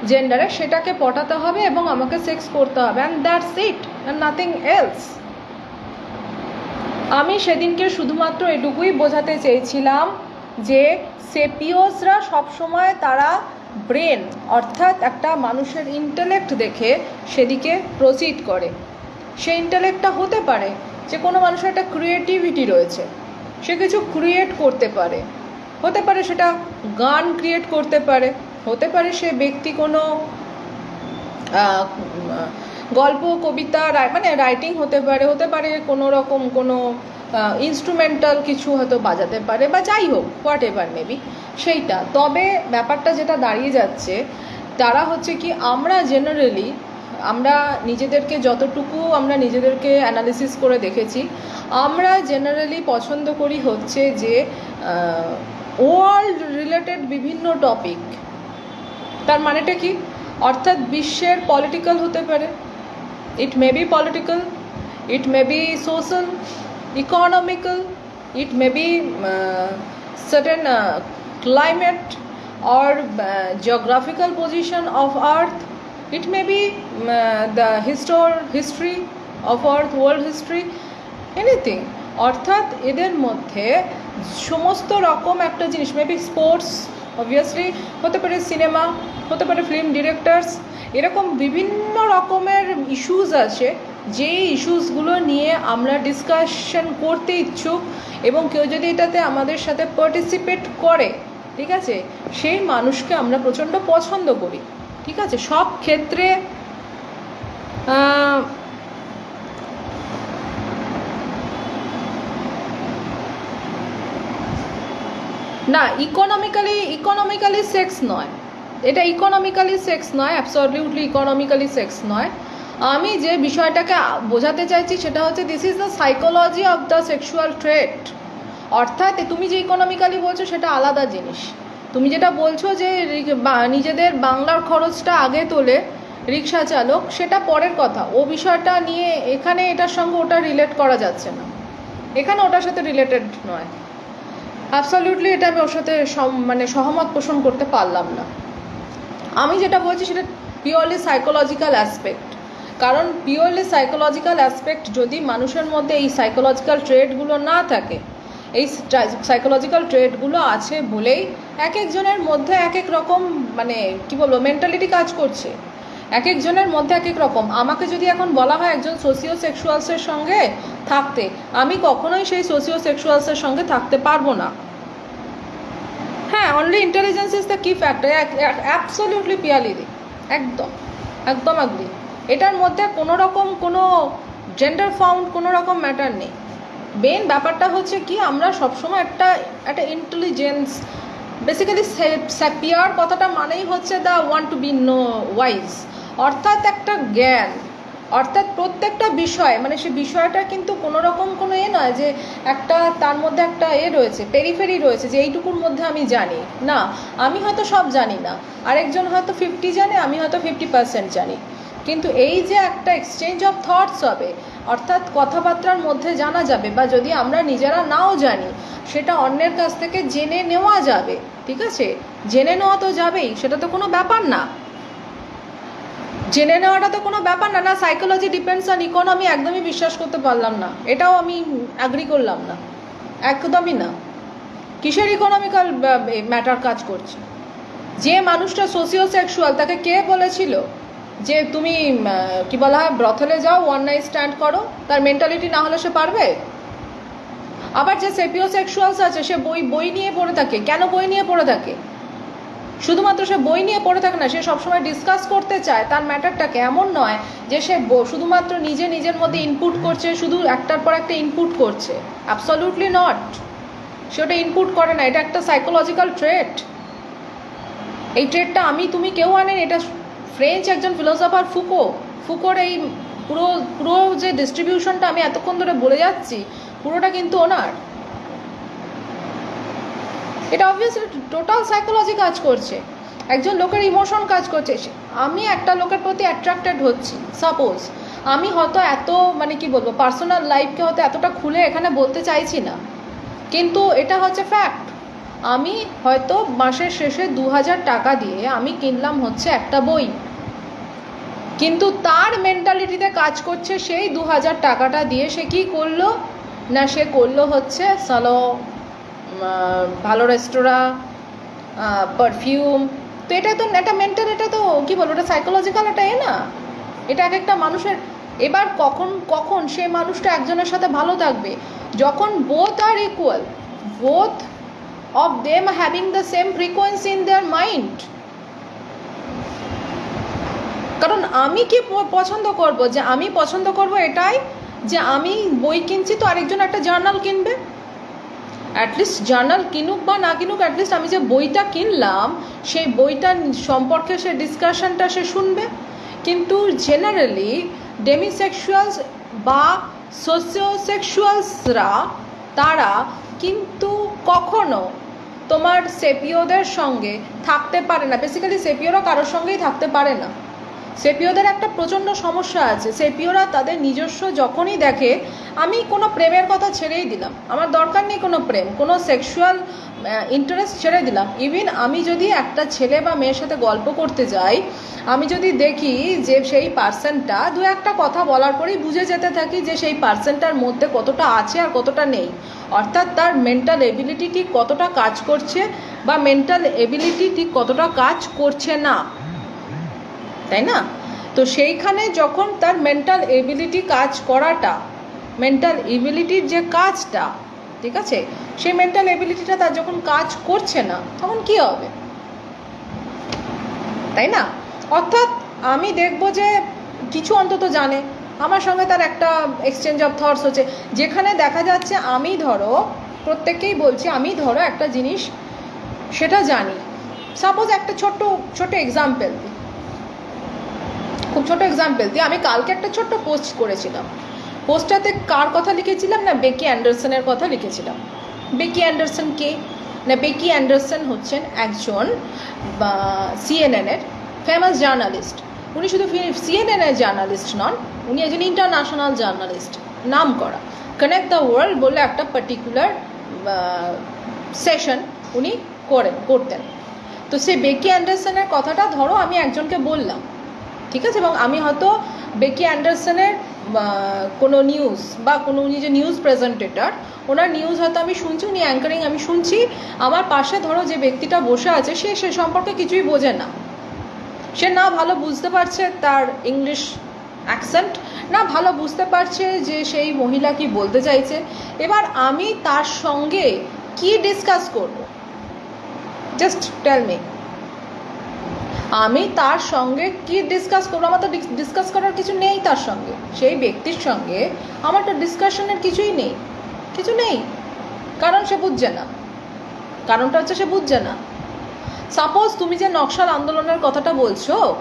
জেন্ডারে সেটাকে পটাতে হবে এবং আমাকে সেক্স করতে হবে। And that's it and nothing else আমি সেদিনকে শুধুমাত্র এটুকুই বোঝাতে চেয়েছিলাম যে সেপিওসরা সবসময় তারা ব্রেন, অর্থাৎ একটা মানুষের ইন্টেলেক্ট দেখে সেদিকে প্রসিড করে। সেই ইন্টালেক্টটা হতে পারে যে কোনো মানুষের একটা ক্রিয়েটিভিটি রয়েছে। সে কিছু ক্রিয়েট করতে পারে। হতে পারে সেটা গান ক্রিয়েট করতে পারে। হতে পারে সে ব্যক্তি কোনো গল্প, কবিতা মানে রাইটিং হতে পারে। হতে পারে কোনো রকম কোনো ইনস্ট্রুমেন্টাল কিছু হয়তো বাজাতে পারে বা যাই হোক হোয়াট এভার মেবি সেইটা। তবে ব্যাপারটা যেটা দাঁড়িয়ে যাচ্ছে, তারা হচ্ছে কি, আমরা জেনারেলি আমরা নিজেদেরকে যতটুকু আমরা নিজেদেরকে অ্যানালিসিস করে দেখেছি, আমরা জেনারেলি পছন্দ করি হচ্ছে যে ওয়ার্ল্ড রিলেটেড বিভিন্ন টপিক তার মানেটা কি? অর্থাৎ বিশ্বের পলিটিক্যাল হতে পারে it may be political it may be social economical it may be certain climate or geographical position of earth it may be um, uh, the histor history of earth world history anything. অর্থাৎ এদের মধ্যে সমস্ত রকম একটা জিনিস maybe sports obviously হতে পারে cinema হতে পারে ফিল্ম ডিরেক্টরস এরকম বিভিন্ন রকমের ইস্যুস আছে যেই ইস্যুসগুলো নিয়ে আমরা ডিসকাশন করতে ইচ্ছুক এবং কেউ যদি এটাতে আমাদের সাথে পার্টিসিপেট করে ঠিক আছে? সেই মানুষকে আমরা প্রচণ্ড পছন্দ করি। ঠিক আছে? সব ক্ষেত্রে না ইকোনমিক্যালি ইকোনমিক্যালি সেক্স নয়। এটা ইকোনমিক্যালি সেক্স নয় অ্যাবসলিউটলি ইকোনমিক্যালি সেক্স নয়। আমি যে বিষয়টাকে বোঝাতে চাইছি সেটা হচ্ছে this is the psychology of the sexual trait অর্থাৎ তুমি যে ইকোনমিক্যালি বলছো সেটা আলাদা জিনিস। তুমি যেটা বলছো যে নিজেদের বাংলার খরচটা আগে তোলে রিক্সা চালক, সেটা পরের কথা। ও বিষয়টা নিয়ে এখানে এটার সঙ্গে ওটা রিলেট করা যাচ্ছে না। এখানে ওটার সাথে রিলেটেড নয়। অ্যাবসলিউটলি এটা আমি ওর সাথে মানে সহমত পোষণ করতে পারলাম না। আমি যেটা বলছি সেটা পিওরলি সাইকোলজিক্যাল অ্যাসপেক্ট কারণ পিওরলি সাইকোলজিক্যাল অ্যাসপেক্ট যদি মানুষের মধ্যে এই সাইকোলজিক্যাল ট্রেডগুলো না থাকে এই সাইকোলজিক্যাল ট্রেডগুলো আছে বলেই এক একজনের মধ্যে এক এক রকম মানে কি বলব মেন্টালিটি কাজ করছে। এক একজনের মধ্যে এক এক রকম। আমাকে যদি এখন বলা হয় একজন সোশিও সেক্সুয়ালসের সঙ্গে থাকতে, আমি কখনোই সেই সোশিও সেক্সুয়ালসের সঙ্গে থাকতে পারব না। হ্যাঁ only intelligence is the key factor absolutely Piyali দি একদম। একদম আগলি এটার মধ্যে কোনো রকম কোনো জেন্ডার ফাউন্ড কোনো রকম ম্যাটার নেই। মেন ব্যাপারটা হচ্ছে কি, আমরা সবসময় একটা একটা ইন্টেলিজেন্স বেসিক্যালি স্যাপিয়ার কথাটা মানেই হচ্ছে the one to be know wise অর্থাৎ একটা জ্ঞান, অর্থাৎ প্রত্যেকটা বিষয় মানে সে বিষয়টা কিন্তু কোনো রকম কোনো এ নয় যে একটা, তার মধ্যে একটা এ রয়েছে পেরিফেরি রয়েছে, যে এইটুকুর মধ্যে আমি জানি। না, আমি হয়তো সব জানি না। আরেকজন হয়তো ফিফটি জানে, আমি হয়তো ফিফটি পার্সেন্ট জানি। কিন্তু এই যে একটা এক্সচেঞ্জ অফ থটস হবে অর্থাৎ কথাবার্তার মধ্যে জানা যাবে বা যদি আমরা নিজেরা নাও জানি, সেটা অন্যের কাছ থেকে জেনে নেওয়া যাবে, ঠিক আছে? জেনে নেওয়া তো যাবেই, সেটা তো কোনো ব্যাপার না। জেনে নেওয়াটা তো কোনো ব্যাপার না না সাইকোলজি ডিপেন্ডস অন ইকোনমি একদমই বিশ্বাস করতে পারলাম না। এটাও আমি অ্যাগ্রি করলাম না। একদমই না। কিসের ইকোনমিক্যাল ম্যাটার কাজ করছে? যে মানুষটা সোশিও সেক্সুয়াল তাকে কে বলেছিল? যে তুমি কি বলা হয়, ব্রথলে যাও ওয়ান নাইট স্ট্যান্ড করো, তার মেন্টালিটি না হলে সে পারবে? আবার যে সেপিও সেক্সুয়ালস আছে, সে বই বই নিয়ে পড়ে থাকে। কেন বই নিয়ে পড়ে থাকে? শুধুমাত্র সে বই নিয়ে পড়ে থাকে না, সে সবসময় ডিসকাস করতে চায়। তার ম্যাটারটাকে এমন নয় যে সে শুধুমাত্র নিজে নিজের মধ্যে ইনপুট করছে, শুধু একটার পর একটা ইনপুট করছে। অ্যাবসলিউটলি নট সে ওটা ইনপুট করে না। এটা একটা সাইকোলজিক্যাল ট্রেট এই ট্রেডটা আমি, তুমি কেউ আনেন, এটা ফ্রেঞ্চ একজন ফিলোসফার ফুকো ফুকোর এই পুরো পুরো যে ডিস্ট্রিবিউশনটা আমি এতক্ষণ ধরে বলে যাচ্ছি, পুরোটা কিন্তু ওনার। এটা অবভিয়াসলি টোটাল সাইকোলজি কাজ করছে। একজন লোকের ইমোশন কাজ করছে। আমি একটা লোকের প্রতি অ্যাট্রাক্টেড হচ্ছি সাপোজ আমি হয়তো এত মানে কি বলব পার্সোনাল লাইফকে হয়তো এতটা খুলে এখানে বলতে চাইছি না। কিন্তু এটা হচ্ছে ফ্যাক্ট আমি হয়তো মাসের শেষে দু হাজার টাকা দিয়ে আমি কিনলাম হচ্ছে একটা বই। কিন্তু তার মেন্টালিটিতে কাজ করছে সেই দু হাজার টাকাটা দিয়ে সে কি করল? না, সে করল হচ্ছে সালো ভালো রেস্তোরাঁ পারফিউম তো এটা তো একটা মেন্টাল এটা তো কি বলব, এটা সাইকোলজিক্যাল এটা এ না? এটা এক একটা মানুষের, এবার কখন কখন সে মানুষটা একজনের সাথে ভালো থাকবে? যখন both are equal both of them having the same frequency in their mind কারণ আমি কি পছন্দ করব? যে আমি পছন্দ করব এটাই যে আমি বই কিনছি তো আরেকজন একটা জার্নাল কিনবে। অ্যাটলিস্ট জার্নাল কিনুক বা না কিনুক অ্যাটলিস্ট আমি যে বইটা কিনলাম, সেই বইটা সম্পর্কে সে ডিসকাশনটা সে শুনবে। কিন্তু জেনারেলি ডেমিসেক্সুয়ালস বা সোসিওসেক্সুয়ালসরা তারা কিন্তু কখনো তোমার সেপিওদের সঙ্গে থাকতে পারে না। বেসিক্যালি সেপিওরা কারোর সঙ্গেই থাকতে পারে না। সেপিওদের একটা প্রচণ্ড সমস্যা আছে। সেপিওরা তাদের নিজস্ব যখনই দেখে, আমি কোনো প্রেমের কথা ছেড়েই দিলাম। আমার দরকার নেই কোনো প্রেম, কোনো সেক্সুয়াল ইন্টারেস্ট ছেড়ে দিলাম। ইভিন আমি যদি একটা ছেলে বা মেয়ের সাথে গল্প করতে যাই, আমি যদি দেখি যে সেই পার্সনটা, দু একটা কথা বলার পরেই বুঝে যেতে থাকি যে সেই পার্সনটার মধ্যে কতটা আছে আর কতটা নেই। অর্থাৎ তার মেন্টাল এবিলিটি ঠিক কতটা কাজ করছে বা মেন্টাল এবিলিটি ঠিক কতটা কাজ করছে না। তাই না? তো সেইখানে যখন তার মেন্টাল এবিলিটি কাজ করাটা মেন্টাল এবিলিটির যে কাজটা, ঠিক আছে? সেই মেন্টাল এবিলিটিটা তার যখন কাজ করছে না, তখন কি হবে? তাই না? অর্থাৎ আমি দেখব যে কিছু অন্তত জানে। আমার সঙ্গে তার একটা এক্সচেঞ্জ অফ থটস হচ্ছে। যেখানে দেখা যাচ্ছে আমি ধরো, প্রত্যেককেই বলছি আমি ধরো একটা জিনিস, সেটা জানি। সাপোজ একটা ছোট্ট ছোট এক্সাম্পল দিই খুব ছোট এক্সাম্পল দিই আমি কালকে একটা ছোট্ট পোস্ট করেছিলাম। পোস্টটাতে কার কথা লিখেছিলাম না বেকি অ্যান্ডারসনের কথা লিখেছিলাম? বেকি অ্যান্ডারসন কে? না, বেকি অ্যান্ডারসন হচ্ছেন একজন সিএনএনের ফেমাস জার্নালিস্ট উনি শুধু সিএনএনের জার্নালিস্ট নন, উনি একজন ইন্টারন্যাশনাল জার্নালিস্ট নাম করা। কানেক্ট দ্য ওয়ার্ল্ড বলে একটা পার্টিকুলার সেশন উনি করেন, করতেন। তো সেই বেকি অ্যান্ডারসনের কথাটা ধরো আমি একজনকে বললাম। ঠিক আছে? এবং আমি হয়তো বেকি অ্যান্ডারসনের কোনো নিউজ বা কোনো উনি যে নিউজ প্রেজেন্টেটার ওনার নিউজ হয়তো আমি শুনছি, উনি অ্যাঙ্কারিং আমি শুনছি। আমার পাশে ধরো যে ব্যক্তিটা বসে আছে, সে সে সম্পর্কে কিছুই বোঝে না। সে না ভালো বুঝতে পারছে তার ইংলিশ অ্যাকসেন্ট না ভালো বুঝতে পারছে যে সেই মহিলা কি বলতে চাইছে। এবার আমি তার সঙ্গে কি ডিসকাস করব? জাস্ট টেল মি আমি তার সঙ্গে কি ডিসকাস করব? আমার তো ডিসকাস করার কিছু নেই তার সঙ্গে। সেই ব্যক্তির সঙ্গে আমার তো ডিসকাশনের কিছুই নেই। কিছু নেই। কারণ সে বুঝছে না। কারণটা হচ্ছে সে বুঝছে না। সাপোজ তুমি যে নকশাল আন্দোলনের কথাটা বলছো,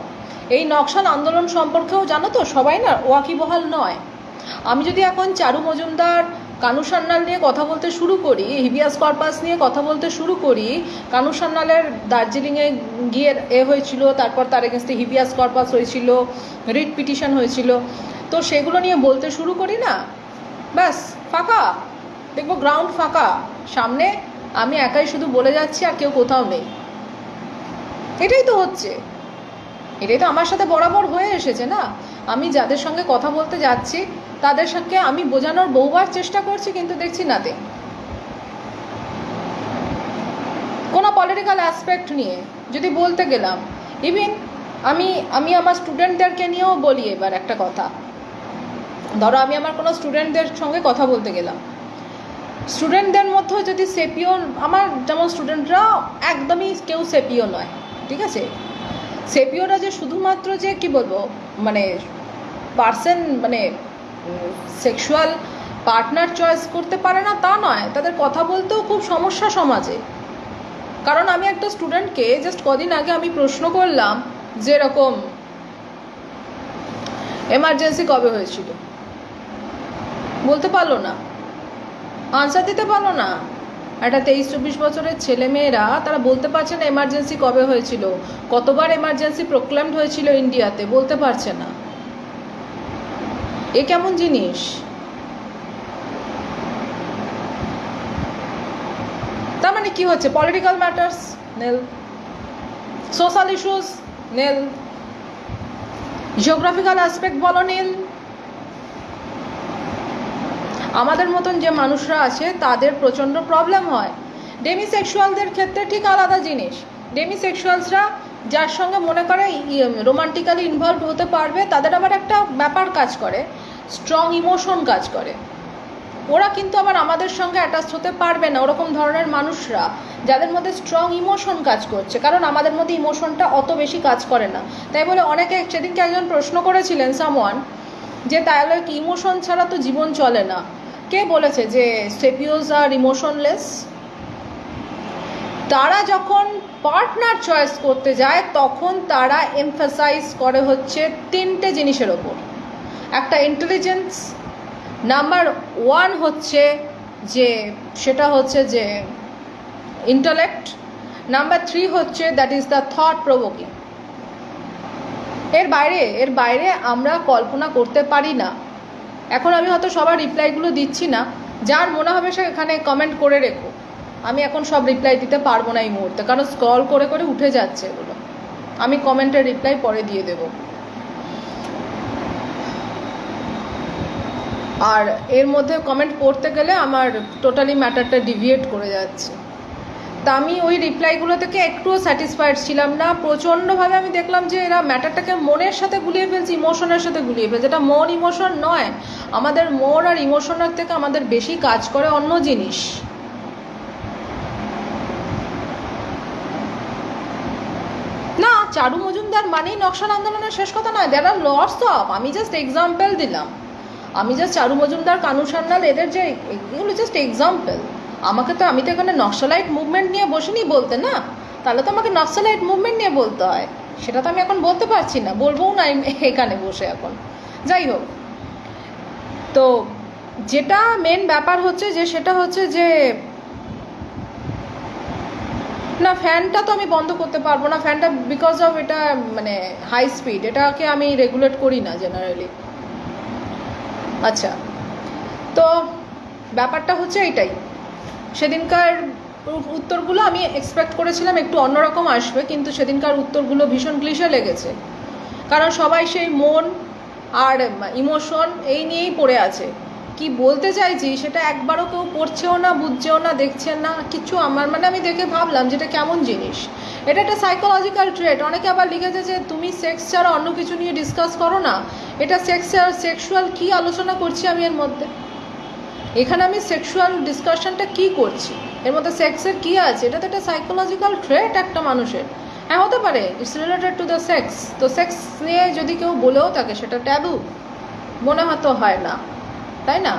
এই নকশাল আন্দোলন সম্পর্কেও জানো তো সবাই না ওয়াকিবহাল নয়। আমি যদি এখন চারু মজুমদার কানু সান্যাল নিয়ে কথা বলতে শুরু করি, হিবিয়াস কর্পাস নিয়ে কথা বলতে শুরু করি। কানু সান্যালের দার্জিলিংয়ে গিয়ে এ হয়েছিল, তারপর তার এগেনস্টে হিবিয়াস কর্পাস হয়েছিল রিট পিটিশন হয়েছিল। তো সেগুলো নিয়ে বলতে শুরু করি না। ব্যাস, ফাঁকা। দেখব গ্রাউন্ড ফাঁকা। সামনে আমি একাই শুধু বলে যাচ্ছি আর কেউ কোথাও নেই। এটাই তো হচ্ছে। এটাই তো আমার সাথে বরাবর হয়ে এসেছে না? আমি যাদের সঙ্গে কথা বলতে যাচ্ছি তাদের সঙ্গে আমি বোঝানোর বহুবার চেষ্টা করছি, কিন্তু দেখছি নাতে। কোনো পলিটিক্যাল অ্যাসপেক্ট নিয়ে, যদি বলতে গেলাম। ইভিন আমি আমি আমার স্টুডেন্টদেরকে নিয়েও বলি এবার একটা কথা। ধরো আমি আমার কোনো স্টুডেন্টদের সঙ্গে কথা বলতে গেলাম। স্টুডেন্টদের মধ্যেও যদি সেপিও আমার যেমন স্টুডেন্টরা একদমই কেউ সেপিও নয়, ঠিক আছে? সেপিওরা যে শুধুমাত্র যে, কি বলব মানে পার্সেন মানে সেক্সুয়াল পার্টনার চয়েস করতে পারে না, তা নয়। তাদের কথা বলতেও খুব সমস্যা সমাজে। কারণ আমি একটা স্টুডেন্টকে জাস্ট কদিন আগে আমি প্রশ্ন করলাম যে এরকম এমার্জেন্সি কবে হয়েছিল? বলতে পারল না। আনসার দিতে পারল না। একটা তেইশ চব্বিশ বছরের ছেলে মেয়েরা তারা বলতে পারছে না এমার্জেন্সি কবে হয়েছিল। কতবার এমার্জেন্সি প্রোক্লেমড হয়েছিল ইন্ডিয়াতে বলতে পারছে না। এ কেমন জিনিস? তার মানে কি হচ্ছে? Political matters nil. Social issues nil. Geographical aspect বলো নীল। আমাদের মতন যে মানুষরা আছে, তাদের প্রচণ্ড প্রবলেম হয়। ডেমিসেক্সুয়ালদের ক্ষেত্রে ঠিক আলাদা জিনিস। ডেমিসেক্সুয়ালসরা যার সঙ্গে মনে করে রোমান্টিক্যালি ইনভলভ হতে পারবে, তাদের আবার একটা ব্যাপার কাজ করে। স্ট্রং ইমোশন কাজ করে। ওরা কিন্তু আবার আমাদের সঙ্গে অ্যাটাচ হতে পারবে না। ওরকম ধরনের মানুষরা যাদের মধ্যে স্ট্রং ইমোশন কাজ করছে। কারণ আমাদের মধ্যে ইমোশনটা অত বেশি কাজ করে না। তাই বলে অনেকে সেদিনকে একজন প্রশ্ন করেছিলেন সামওয়ান যে তাহলে কি ইমোশন ছাড়া তো জীবন চলে না? কে বলেছে যে সেপিওস আর ইমোশনলেস তারা যখন পার্টনার চয়েস করতে যায়, তখন তারা এমফাসাইজ করে হচ্ছে তিনটে জিনিসের ওপর। একটা ইন্টেলিজেন্স নাম্বার ওয়ান হচ্ছে যে, সেটা হচ্ছে যে ইন্টালেক্ট নাম্বার থ্রি হচ্ছে that is the thought provoking এর বাইরে এর বাইরে আমরা কল্পনা করতে পারি না। এখন আমি হয়তো সবার রিপ্লাইগুলো দিচ্ছি না। যার মনে হবে সে এখানে কমেন্ট করে রেখো। আমি এখন সব রিপ্লাই দিতে পারব না এই মুহূর্তে, কারণ স্ক্রল করে করে উঠে যাচ্ছে এগুলো। আমি কমেন্টের রিপ্লাই পরে দিয়ে দেব। আর এর মধ্যে কমেন্ট পড়তে গেলে আমার টোটালি ম্যাটারটা ডিভিয়েট করে যাচ্ছে। তা আমি ওই রিপ্লাইগুলো থেকে একটুও স্যাটিসফাইড ছিলাম না। প্রচণ্ডভাবে আমি দেখলাম যে এরা ম্যাটারটাকে মনের সাথে গুলিয়ে ফেলছে ইমোশনের সাথে গুলিয়ে ফেলছে। এটা মন ইমোশন নয়, আমাদের মন আর ইমোশনের থেকে আমাদের বেশি কাজ করে অন্য জিনিস। না, চারু মজুমদার মানেই নকশাল আন্দোলনের শেষ কথা নয় দেয়ার আর লটস অফ আমি জাস্ট এক্সাম্পল দিলাম। আমি জাস্ট চারু মজুমদার, কানু সান্যাল, এদের যে এগুলো জাস্ট এক্সাম্পল আমাকে তো, আমি তো এখানে নকশালাইট মুভমেন্ট নিয়ে বসিনি বলতে, না? তাহলে তো আমাকে নকশালাইট মুভমেন্ট নিয়ে বলতে হয়। সেটা তো আমি এখন বলতে পারছি না, বলবোও না এখানে বসে এখন। যাই হোক, তো যেটা মেন ব্যাপার হচ্ছে যে, সেটা হচ্ছে যে, না ফ্যানটা তো আমি বন্ধ করতে পারব না ফ্যানটা বিকজ অফ এটা মানে হাই স্পিড এটাকে আমি রেগুলেট করি না জেনারেলি আচ্ছা। তো ব্যাপারটা হচ্ছে এইটাই। সেদিনকার উত্তরগুলো আমি এক্সপেক্ট করেছিলাম একটু অন্যরকম আসবে, কিন্তু সেদিনকার উত্তরগুলো ভীষণ ক্লিশে লেগেছে। কারণ সবাই সেই মন আর ইমোশন এই নিয়েই পড়ে আছে। কি বলতে চাইছি সেটা একবারও কেউ পড়ছেও না, বুঝছেও না, দেখছেন না, কিছু আমার মানে আমি দেখে ভাবলাম যেটা কেমন জিনিস। এটা একটা সাইকোলজিক্যাল ট্রেট অনেকে আবার লিখেছে যে তুমি সেক্স ছাড়া অন্য কিছু নিয়ে ডিসকাস করো না। এটা সেক্স সেক্সুয়াল কী আলোচনা করছি আমি এর মধ্যে? এখানে আমি সেক্সুয়াল ডিসকাশনটা কি করছি? এর মধ্যে সেক্সের কি আছে? এটা তো একটা সাইকোলজিক্যাল ট্রেট একটা মানুষের। হ্যাঁ হতে পারে। It's related to the sex তো সেক্স নিয়ে যদি কেউ বলেও থাকে, সেটা ট্যাবু মনে হয়তো হয় না। তাই না?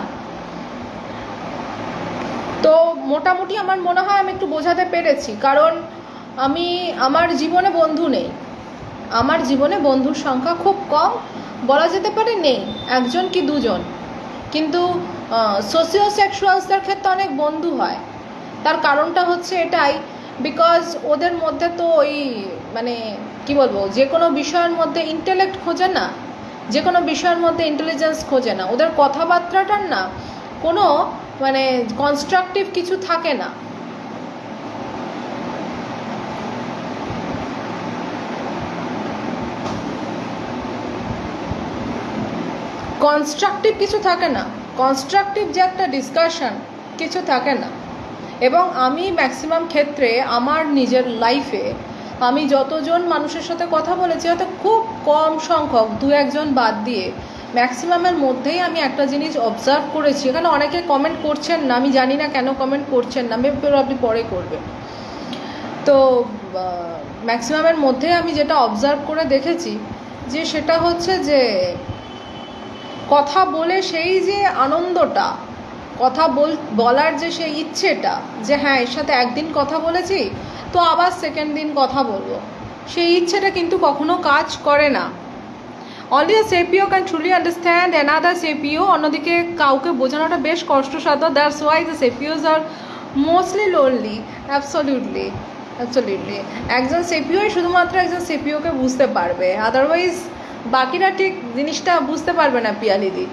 তো মোটামুটি আমার মনে হয় আমি একটু বোঝাতে পেরেছি। কারণ আমি, আমার জীবনে বন্ধু নেই। আমার জীবনে বন্ধুর সংখ্যা খুব কম। বলা যেতে পারে নেই, একজন কি দুজন। কিন্তু সোশিও সেক্সুয়ালসদের ক্ষেত্রে অনেক বন্ধু হয়। তার কারণটা হচ্ছে এটাই বিকজ ওদের মধ্যে তো ওই মানে কি বলব, যে কোনো বিষয়ের মধ্যে ইন্টেলেক্ট খোঁজে না। যে কোনো বিষয়ের মধ্যে ইন্টেলিজেন্স খোঁজে না। ওদের কথাবার্তাটার না কোনো মানে কনস্ট্রাকটিভ কিছু থাকে না। কনস্ট্রাকটিভ কিছু থাকে না। কনস্ট্রাকটিভ যে একটা ডিসকাশন কিছু থাকে না। এবং আমি ম্যাক্সিমাম ক্ষেত্রে আমার নিজের লাইফে আমি যতজন মানুষের সাথে কথা বলেছি, হয়তো খুব কম সংখ্যক, দু একজন বাদ দিয়ে। ম্যাক্সিমামের মধ্যেই আমি একটা জিনিস অবজার্ভ করেছি। এখানে অনেকে কমেন্ট করছেন না, আমি জানি না কেন কমেন্ট করছেন না মেবি আপনি পরে করবেন। তো ম্যাক্সিমামের মধ্যে আমি যেটা অবজার্ভ করে দেখেছি, যে সেটা হচ্ছে যে, কথা বলে সেই যে আনন্দটা, কথা বল, বলার যে সেই ইচ্ছেটা, যে হ্যাঁ এর সাথে একদিন কথা বলেছি তো আবার সেকেন্ড দিন কথা বলব। সেই ইচ্ছেটা কিন্তু কখনো কাজ করে না। Only the sapio can truly understand another sapio অন্যদিকে কাউকে বোঝানোটা বেশ কষ্টসাধ্য। That's why the sapios are mostly lonely absolutely absolutely একজন সেপিওই শুধুমাত্র একজন সেপিওকে বুঝতে পারবে। আদারওয়াইজ বাকিরা ঠিক জিনিসটা বুঝতে পারবে না পিয়ালিদি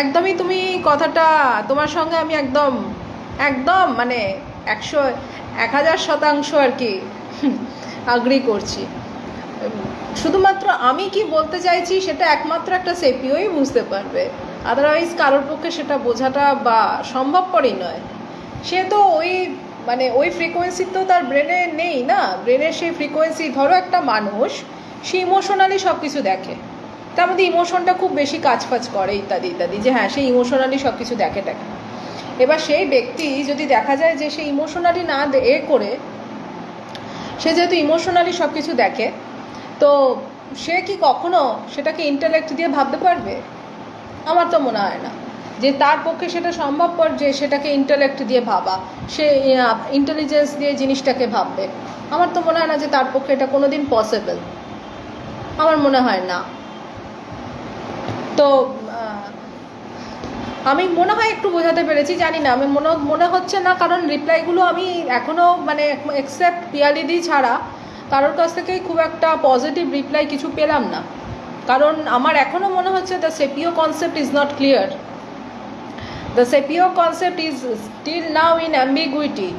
একদমই তুমি কথাটা, তোমার সঙ্গে আমি একদম একদম মানে একশো এক হাজার শতাংশ আর কি আগ্রি করছি। শুধুমাত্র আমি কি বলতে চাইছি সেটা একমাত্র একটা সেপিওই বুঝতে পারবে। আদারওয়াইজ কারোর পক্ষে সেটা বোঝাটা বা সম্ভবপরই নয়। সে তো ওই মানে ওই ফ্রিকোয়েন্সি তো তার ব্রেনে নেই না। ব্রেনের সেই ফ্রিকোয়েন্সি ধরো একটা মানুষ, সে ইমোশনালি সব কিছু দেখে। তার মধ্যে ইমোশনটা খুব বেশি কাজ ফাজ করে ইত্যাদি ইত্যাদি। যে হ্যাঁ সে ইমোশনালি সব কিছু দেখে দেখে এবার সেই ব্যক্তি যদি দেখা যায় যে সে ইমোশনালি না এ করে, সে যেহেতু ইমোশনালি সব কিছু দেখে, তো সে কি কখনো সেটাকে ইন্টালেক্ট দিয়ে ভাবতে পারবে? আমার তো মনে হয় না। যে তার পক্ষে সেটা সম্ভবপর যে সেটাকে ইন্টালেক্ট দিয়ে ভাবা, সে ইন্টেলিজেন্স দিয়ে জিনিসটাকে ভাববে। আমার তো মনে হয় না যে তার পক্ষে এটা কোনো দিন পসিবল আমার মনে হয় না। তো আমি মনে হয় একটু বোঝাতে পেরেছি, জানি না। আমি মনে মনে হচ্ছে না, কারণ রিপ্লাইগুলো আমি এখনও মানে এক্সেপ্ট পিয়ালিদি ছাড়া কারোর কাছ থেকেই খুব একটা পজিটিভ রিপ্লাই কিছু পেলাম না। কারণ আমার এখনও মনে হচ্ছে the sapio concept is not clear the sapio concept is still now in ambiguity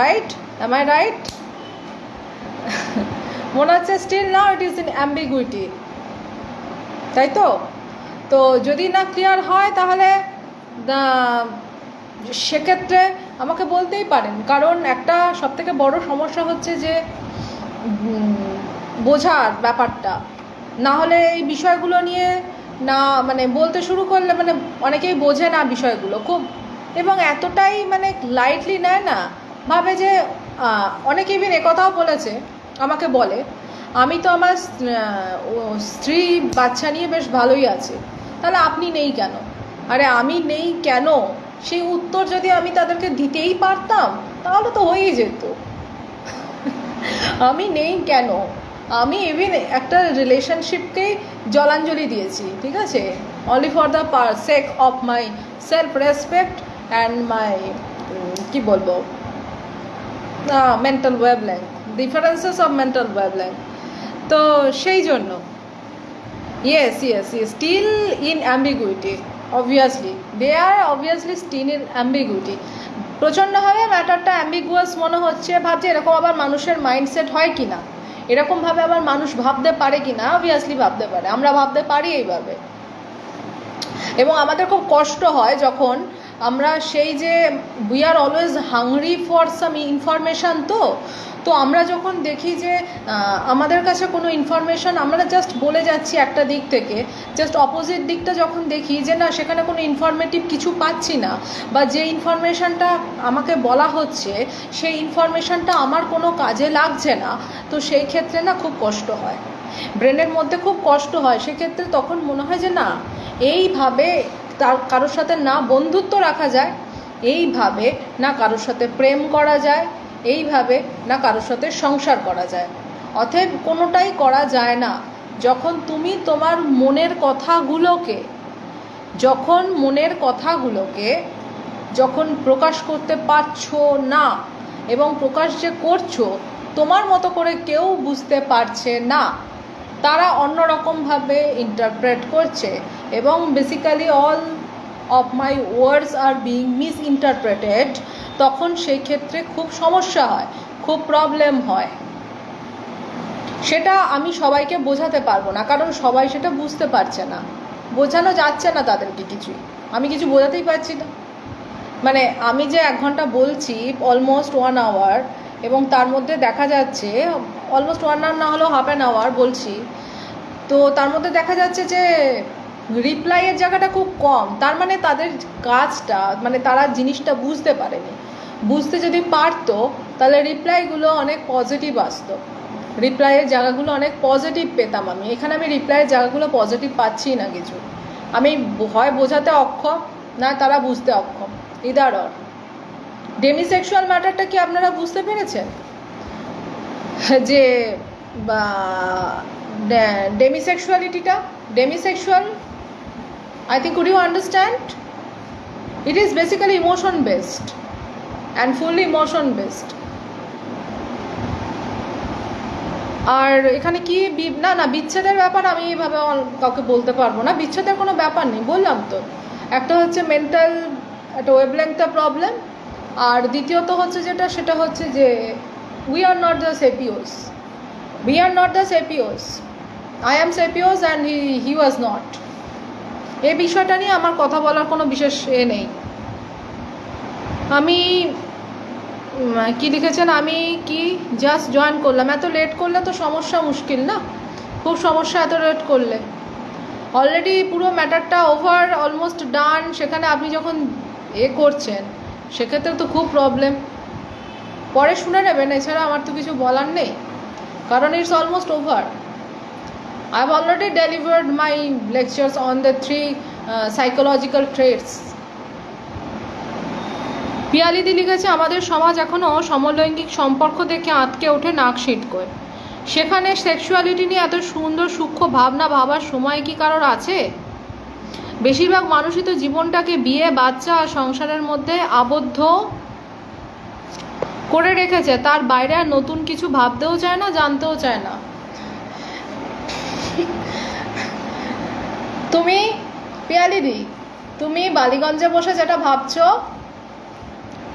right am I right মনে হচ্ছে still now it is in ambiguity তাই তো? তো যদি না ক্লিয়ার হয়, তাহলে সেক্ষেত্রে আমাকে বলতেই পারেন। কারণ একটা সবথেকে বড় সমস্যা হচ্ছে যে বোঝার ব্যাপারটা। না হলে এই বিষয়গুলো নিয়ে না মানে বলতে শুরু করলে মানে অনেকেই বোঝে না বিষয়গুলো খুব। এবং এতটাই মানে লাইটলি নেয় না। ভাবে যে অনেকে ইভেন একথাও বলেছে, আমাকে বলে, আমি তো আমার স্ত্রী, বাচ্চা নিয়ে বেশ ভালোই আছে। তাহলে আপনি নেই কেন? আরে আমি নেই কেন? সেই উত্তর যদি আমি তাদেরকে দিতেই পারতাম, তাহলে তো হয়েই যেত। আমি নেই কেন? আমি ইভিন একটা রিলেশনশিপকেই জলাঞ্জলি দিয়েছি, ঠিক আছে? Only for the per sake of my self respect and my কি বলব? Mental wavelength differences of mental wavelength তো সেই জন্য yes yes, yes. Still in ambiguity obviously they are obviously still in ambiguity. প্রচণ্ডভাবে ম্যাটারটা অ্যাম্বিগুয়াস মনে হচ্ছে ভাবছে এরকম আবার মানুষের মাইন্ডসেট হয় কি না এরকমভাবে আবার মানুষ ভাবতে পারে কি না অবভিয়াসলি ভাবতে পারে। আমরা ভাবতে পারি এইভাবে। এবং আমাদের খুব কষ্ট হয় যখন আমরা সেই যে we are always hungry for some information তো তো আমরা যখন দেখি যে আমাদের কাছে কোনো ইনফরমেশান আমরা জাস্ট বলে যাচ্ছি একটা দিক থেকে জাস্ট অপোজিট দিকটা যখন দেখি যে না, সেখানে কোনো ইনফরমেটিভ কিছু পাচ্ছি না, বা যে ইনফরমেশানটা আমাকে বলা হচ্ছে, সেই ইনফরমেশানটা আমার কোনো কাজে লাগছে না, তো সেই ক্ষেত্রে না খুব কষ্ট হয়। ব্রেনের মধ্যে খুব কষ্ট হয়, সেক্ষেত্রে তখন মনে হয় যে না, এইভাবে তার কারোর সাথে না বন্ধুত্ব রাখা যায়, এইভাবে না কারোর সাথে প্রেম করা যায়, এইভাবে না কারোর সাথে সংসার করা যায়। অতএব কোনোটাই করা যায় না। যখন তুমি তোমার মনের কথাগুলোকে, যখন মনের কথাগুলোকে যখন প্রকাশ করতে পারছ না এবং প্রকাশ যে করছ, তোমার মতো করে কেউ বুঝতে পারছে না। তারা অন্যরকমভাবে ইন্টারপ্রেট করছে এবং basically all of my words are being misinterpreted তখন সেই ক্ষেত্রে খুব সমস্যা হয়, খুব প্রবলেম হয়। সেটা আমি সবাইকে বোঝাতে পারব না, কারণ সবাই সেটা বুঝতে পারছে না। বোঝানো যাচ্ছে না তাদেরকে কিছুই। আমি কিছু বোঝাতেই পারছি না। মানে আমি যে এক ঘণ্টা বলছি অলমোস্ট ওয়ান আওয়ার এবং তার মধ্যে দেখা যাচ্ছে অলমোস্ট ওয়ান আওয়ার না হলেও হাফ অ্যান আওয়ার বলছি। তো তার মধ্যে দেখা যাচ্ছে যে রিপ্লাইয়ের জায়গাটা খুব কম। তার মানে তাদের কাজটা মানে তারা জিনিসটা বুঝতে পারেনি। বুঝতে যদি পারতো, তাহলে রিপ্লাইগুলো অনেক পজিটিভ আসতো। রিপ্লাইয়ের জায়গাগুলো অনেক পজিটিভ পেতাম আমি। এখানে আমি রিপ্লাইয়ের জায়গাগুলো পজিটিভ পাচ্ছি না কিছু। আমি হয় বোঝাতে অক্ষম, না তারা বুঝতে অক্ষম। ইদার ডেমিসেক্সুয়াল ম্যাটারটা কি আপনারা বুঝতে পেরেছেন? যে ডেমিসেক্সুয়ালিটিটা, demisexual I think could you understand it is basically emotion based and fully emotion based আর এখানে কি না না, বিচ্ছেদের ব্যাপার আমি এভাবে কাউকে বলতে পারব না। বিচ্ছেদের কোনো ব্যাপার নেই, বললাম তো। একটা হচ্ছে মেন্টাল একটা ওয়েবলেংথটা প্রবলেম আর দ্বিতীয়ত হচ্ছে যেটা, সেটা হচ্ছে যে we are not the sapios we are not the sapios I am sapios and he he was not এই বিষয়টা নিয়ে আমার কথা বলার কোনো বিশেষ এ নেই। আমি কি লিখেছেন? আমি কি জাস্ট জয়েন করলাম। এত লেট করলে তো সমস্যা মুশকিল না? খুব সমস্যা এত লেট করলে। অলরেডি পুরো ম্যাটারটা ওভার অলমোস্ট ডান সেখানে আপনি যখন এ করছেন, সেক্ষেত্রে তো খুব প্রবলেম পরে শুনে নেবেন, এছাড়া আমার তো কিছু বলার নেই, কারণ it's almost over I have already delivered my lectures on the three psychological traits পিয়ালিদি লিখেছে, আমাদের সমাজ এখনও সমলৈঙ্গিক সম্পর্ক দেখে আঁতকে ওঠে নাক করে। সেখানে সেক্সুয়ালিটি নিয়ে এত সুন্দর সূক্ষ্ম ভাবনা ভাবার সময় কি কারোর আছে? বেশিরভাগ মানুষই তো জীবনটাকে বিয়ে, বাচ্চা আর সংসারের মধ্যে আবদ্ধ করে রেখেছে, তার বাইরে আর নতুন কিছু ভাবতেও চায় না, জানতেও চায় না। তুমি পিয়ালিদি তুমি বালিগঞ্জে বসে যেটা ভাবছ,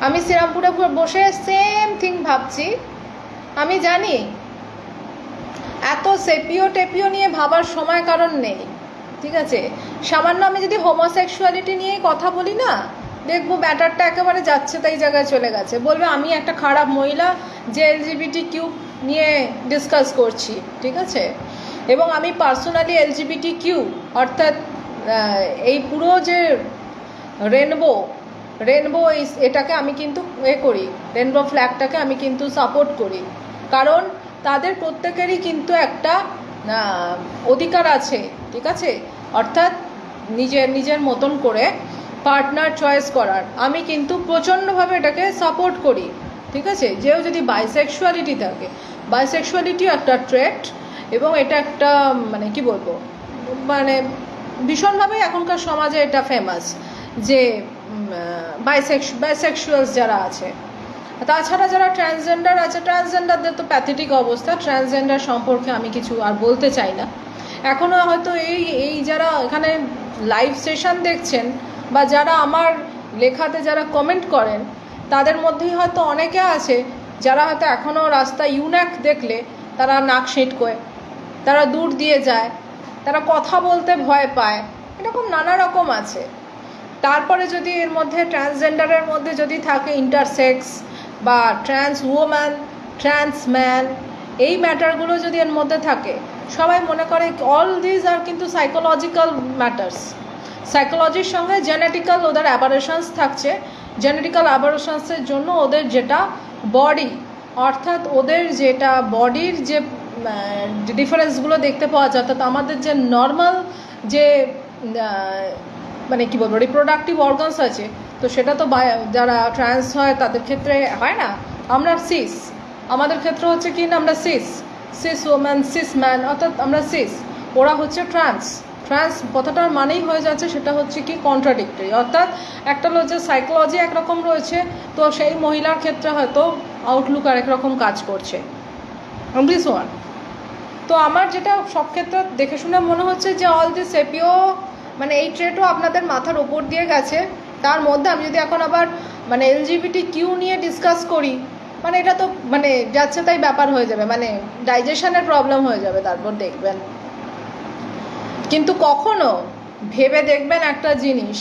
আমি শ্রীরামপুরে বসে সেম থিং ভাবছি। আমি জানি, এত সেপিও টেপিও নিয়ে ভাবার সময় কারণ নেই, ঠিক আছে? সামান্য আমি যদি হোমোসেক্সুয়ালিটি নিয়েই কথা বলি না দেখব ব্যাটারটা একেবারে যাচ্ছে তাই জায়গায় চলে গেছে। বলবে, আমি একটা খারাপ মহিলা যে এলজিবিটি কিউ নিয়ে ডিসকাস করছি। ঠিক আছে? এবং আমি পার্সোনালি এলজিবিটি কিউ অর্থাৎ এই পুরো যে রেনবো রেনবো এটাকে আমি কিন্তু এ করি রেনবো ফ্ল্যাগটাকে আমি কিন্তু সাপোর্ট করি। কারণ, তাদের প্রত্যেকেরই কিন্তু একটা অধিকার আছে, ঠিক আছে? অর্থাৎ, নিজের নিজের মতন করে পার্টনার চয়েস করার। আমি কিন্তু প্রচণ্ডভাবে এটাকে সাপোর্ট করি, ঠিক আছে? যেও যদি বাইসেক্সুয়ালিটি থাকে। বাইসেক্সুয়ালিটিও একটা ট্রেট এবং এটা একটা মানে কি বলব? মানে ভীষণভাবে এখনকার সমাজে এটা ফেমাস যে বাইসেক্স বাইসেক্সুয়ালস যারা আছে। তাছাড়া যারা ট্রান্সজেন্ডার আছে ট্রান্সজেন্ডারদের তো প্যাথেটিক অবস্থা। ট্রান্সজেন্ডার সম্পর্কে আমি কিছু আর বলতে চাই না। এখনও হয়তো এই এই যারা এখানে লাইভ সেশন দেখছেন বা যারা আমার লেখাতে যারা কমেন্ট করেন, তাদের মধ্যেই হয়তো অনেকে আছে যারা হয়তো এখনও রাস্তা ইউন্যাক দেখলে তারা নাক সেঁটকোয়, তারা দূর দিয়ে যায়, তারা কথা বলতে ভয় পায়, এরকম নানা রকম আছে। তারপরে যদি এর মধ্যে ট্রান্সজেন্ডারের মধ্যে যদি থাকে ইন্টারসেক্স বা ট্রান্স ওম্যান ট্রান্স ম্যান এই ম্যাটারগুলো যদি এর মধ্যে থাকে, সবাই মনে করে অল দিজ আর কিন্তু সাইকোলজিক্যাল ম্যাটার্স সাইকোলজির সঙ্গে জেনেটিক্যাল ওদের অ্যাবারেশনস থাকছে। জেনেটিক্যাল অ্যাবারেশনসের জন্য ওদের যেটা বডি অর্থাৎ ওদের যেটা বডির যে ডিফারেন্সগুলো দেখতে পাওয়া যায়, অর্থাৎ আমাদের যে নর্মাল যে মানে কী বলব রিপ্রোডাক্টিভ অর্গানস আছে, তো সেটা তো যারা ট্রান্স হয় তাদের ক্ষেত্রে হয় না। আমরা সিস আমাদের ক্ষেত্রে হচ্ছে কি না, আমরা cis cis woman cis man অর্থাৎ আমরা সিস ওরা হচ্ছে ট্রান্স ট্রান্স কথাটার মানেই হয়ে যাচ্ছে সেটা হচ্ছে কি কন্ট্রাডিক্টরি অর্থাৎ একটা যে সাইকোলজি একরকম রয়েছে, তো সেই মহিলার ক্ষেত্রে হয়তো আউটলুক আরেক রকম কাজ করছে। দিস ওয়ান তো আমার যেটা সব ক্ষেত্রে দেখে শুনে মনে হচ্ছে যে অল দিস এপিও মানে এই ট্রেটও আপনাদের মাথার ওপর দিয়ে গেছে। তার মধ্যে আমি যদি এখন আবার মানে এলজিবিটি কিউ নিয়ে ডিসকাস করি মানে এটা তো মানে যাচ্ছে তাই ব্যাপার হয়ে যাবে। মানে ডাইজেশনের প্রবলেম হয়ে যাবে, তারপর দেখবেন। কিন্তু কখনো ভেবে দেখবেন একটা জিনিস,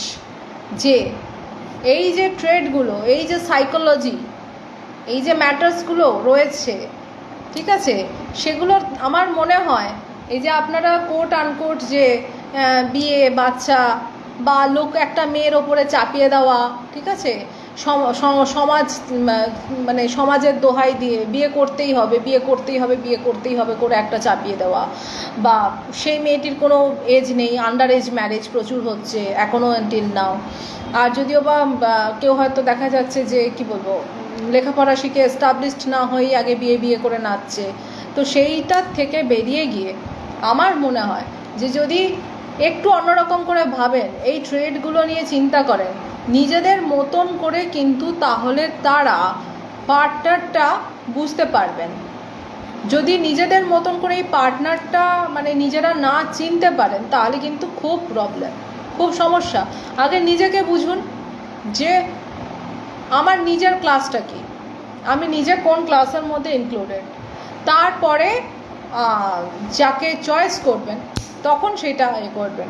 যে এই যে ট্রেডগুলো, এই যে সাইকোলজি, এই যে ম্যাটার্সগুলো রয়েছে, ঠিক আছে? সেগুলো আমার মনে হয়, এই যে আপনারা কোট আনকোট যে বিয়ে, বাচ্চা বা লোক একটা মেয়ের ওপরে চাপিয়ে দেওয়া, ঠিক আছে? সমাজ মানে সমাজের দোহাই দিয়ে বিয়ে করতেই হবে, বিয়ে করতেই হবে, বিয়ে করতেই হবে করে একটা চাপিয়ে দেওয়া। বা সেই মেয়েটির কোনো এজ নেই আন্ডার এজ ম্যারেজ প্রচুর হচ্ছে এখনও টিল নাও আর যদিও বা কেউ হয়তো দেখা যাচ্ছে যে, কি বলব, লেখাপড়া শিখে এস্টাবলিশড না হয়েই আগে বিয়ে বিয়ে করে নাচছে। তো সেইটার থেকে বেরিয়ে গিয়ে আমার মনে হয় যে যদি একটু অন্যরকম করে ভাবেন, এই ট্রেডগুলো নিয়ে চিন্তা করেন নিজেদের মতন করে কিন্তু তাহলে তারা পার্টনারটা বুঝতে পারবেন। যদি নিজেদের মতন করে এই পার্টনারটা মানে নিজেরা না চিনতে পারেন, তাহলে কিন্তু খুব প্রবলেম খুব সমস্যা। আগে নিজেকে বুঝুন যে আমার নিজের ক্লাসটা কি? আমি নিজে কোন ক্লাসের মধ্যে ইনক্লুডেড তারপরে যাকে চয়েস করবেন, তখন সেটা এ করবেন।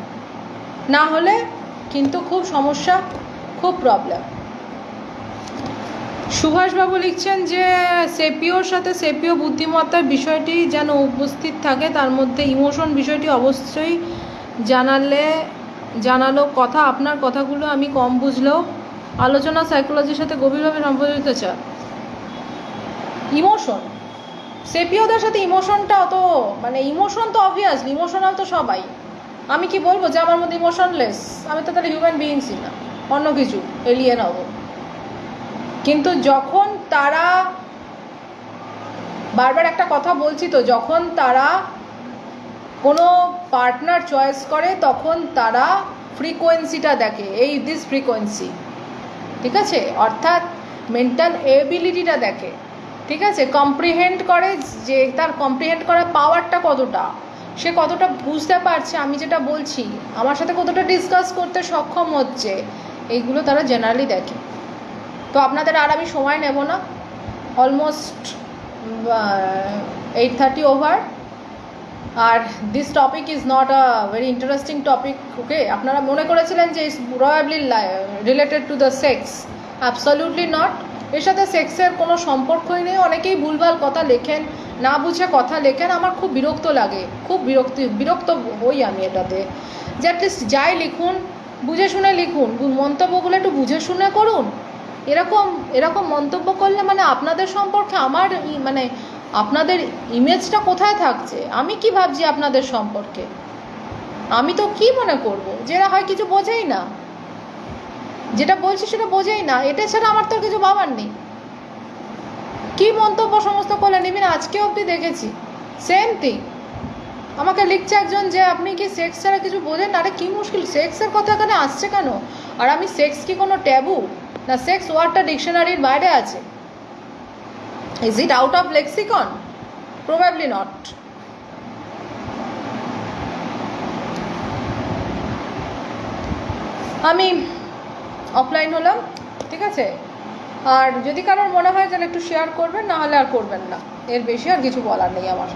না হলে কিন্তু খুব সমস্যা। খুব প্রবলেম সুভাষবাবু লিখছেন যে, সেপিওর সাথে সেপিও বুদ্ধিমত্তার বিষয়টি যেন উপস্থিত থাকে, তার মধ্যে ইমোশন বিষয়টি অবশ্যই জানালে, জানালো কথা, আপনার কথাগুলো আমি কম বুঝলেও আলোচনা সাইকোলজির সাথে গভীরভাবে সম্পর্কিত চা ইমোশন, সেপিওদের সাথে ইমোশনটা অত মানে ইমোশন তো অবভিয়াসলি ইমোশনাল তো সবাই। আমি কি বলব যে, আমার মধ্যে ইমোশনলেস আমি তো তাহলে হিউম্যান বিইংসই না। অন্য কিছু এলিয়েন হব। কিন্তু যখন তারা, বারবার একটা কথা বলছি তো, যখন তারা কোনো পার্টনার চয়েস করে, তখন তারা ফ্রিকোয়েন্সিটা দেখে, এই দিস ফ্রিকোয়েন্সি ঠিক আছে? অর্থাৎ মেন্টাল এবিলিটিটা দেখে, ঠিক আছে? কম্প্রিহেন্ড করে যে তার কম্প্রিহেন্ড করার পাওয়ারটা কতটা, সে কতটা বুঝতে পারছে, আমি যেটা বলছি, আমার সাথে কতটা ডিসকাস করতে সক্ষম হচ্ছে এইগুলো তারা জেনারেলি দেখে। তো আপনাদের আর আমি সময় নেব না। Almost eight thirty over R this topic is not a very interesting topic okay আপনারা মনে করেছিলেন যে is probably related to the sex absolutely not এর সাথে সেক্সের কোনো সম্পর্কই নেই। অনেকেই ভুলভাল কথা লেখেন, না বুঝে কথা লেখেন। আমার খুব বিরক্ত লাগে। খুব বিরক্তি, বিরক্ত হই আমি এটাতে। যে অ্যাটলিস্ট যাই লিখুন বুঝে শুনে লিখুন। মন্তব্যগুলো একটু বুঝে শুনে করুন। এরকম এরকম মন্তব্য করলে মানে আপনাদের সম্পর্কে আমার মানে আপনাদের ইমেজটা কোথায় থাকছে? আমি কি ভাবছি আপনাদের সম্পর্কে? আমি তো কি মনে করব? যেটা হয় কিছু বোঝেই না। যেটা বলছি সেটা বোঝেই না। এটা ছাড়া আমার তো কিছু ভাবার নেই। কি মন্তব্য সমস্ত করলেন? ইভিন আজকে অবধি দেখেছি। সেম থিং আমাকে লিখছে একজন যে আপনি কি সেক্স ছাড়া কিছু বোঝেন? আরে কী মুশকিল সেক্সের কথা এখানে আসছে কেন? আর আমি সেক্স কি কোনো ট্যাবু না সেক্স ওয়ার্ডটা ডিকশনারির বাইরে আছে। Is it out of lexicon probably not আমি অফলাইন হলাম, ঠিক আছে? আর যদি কারোর মনে হয় তাহলে একটু শেয়ার করবেন, না হলে আর করবেন না। এর বেশি আর কিছু বলার নেই আমার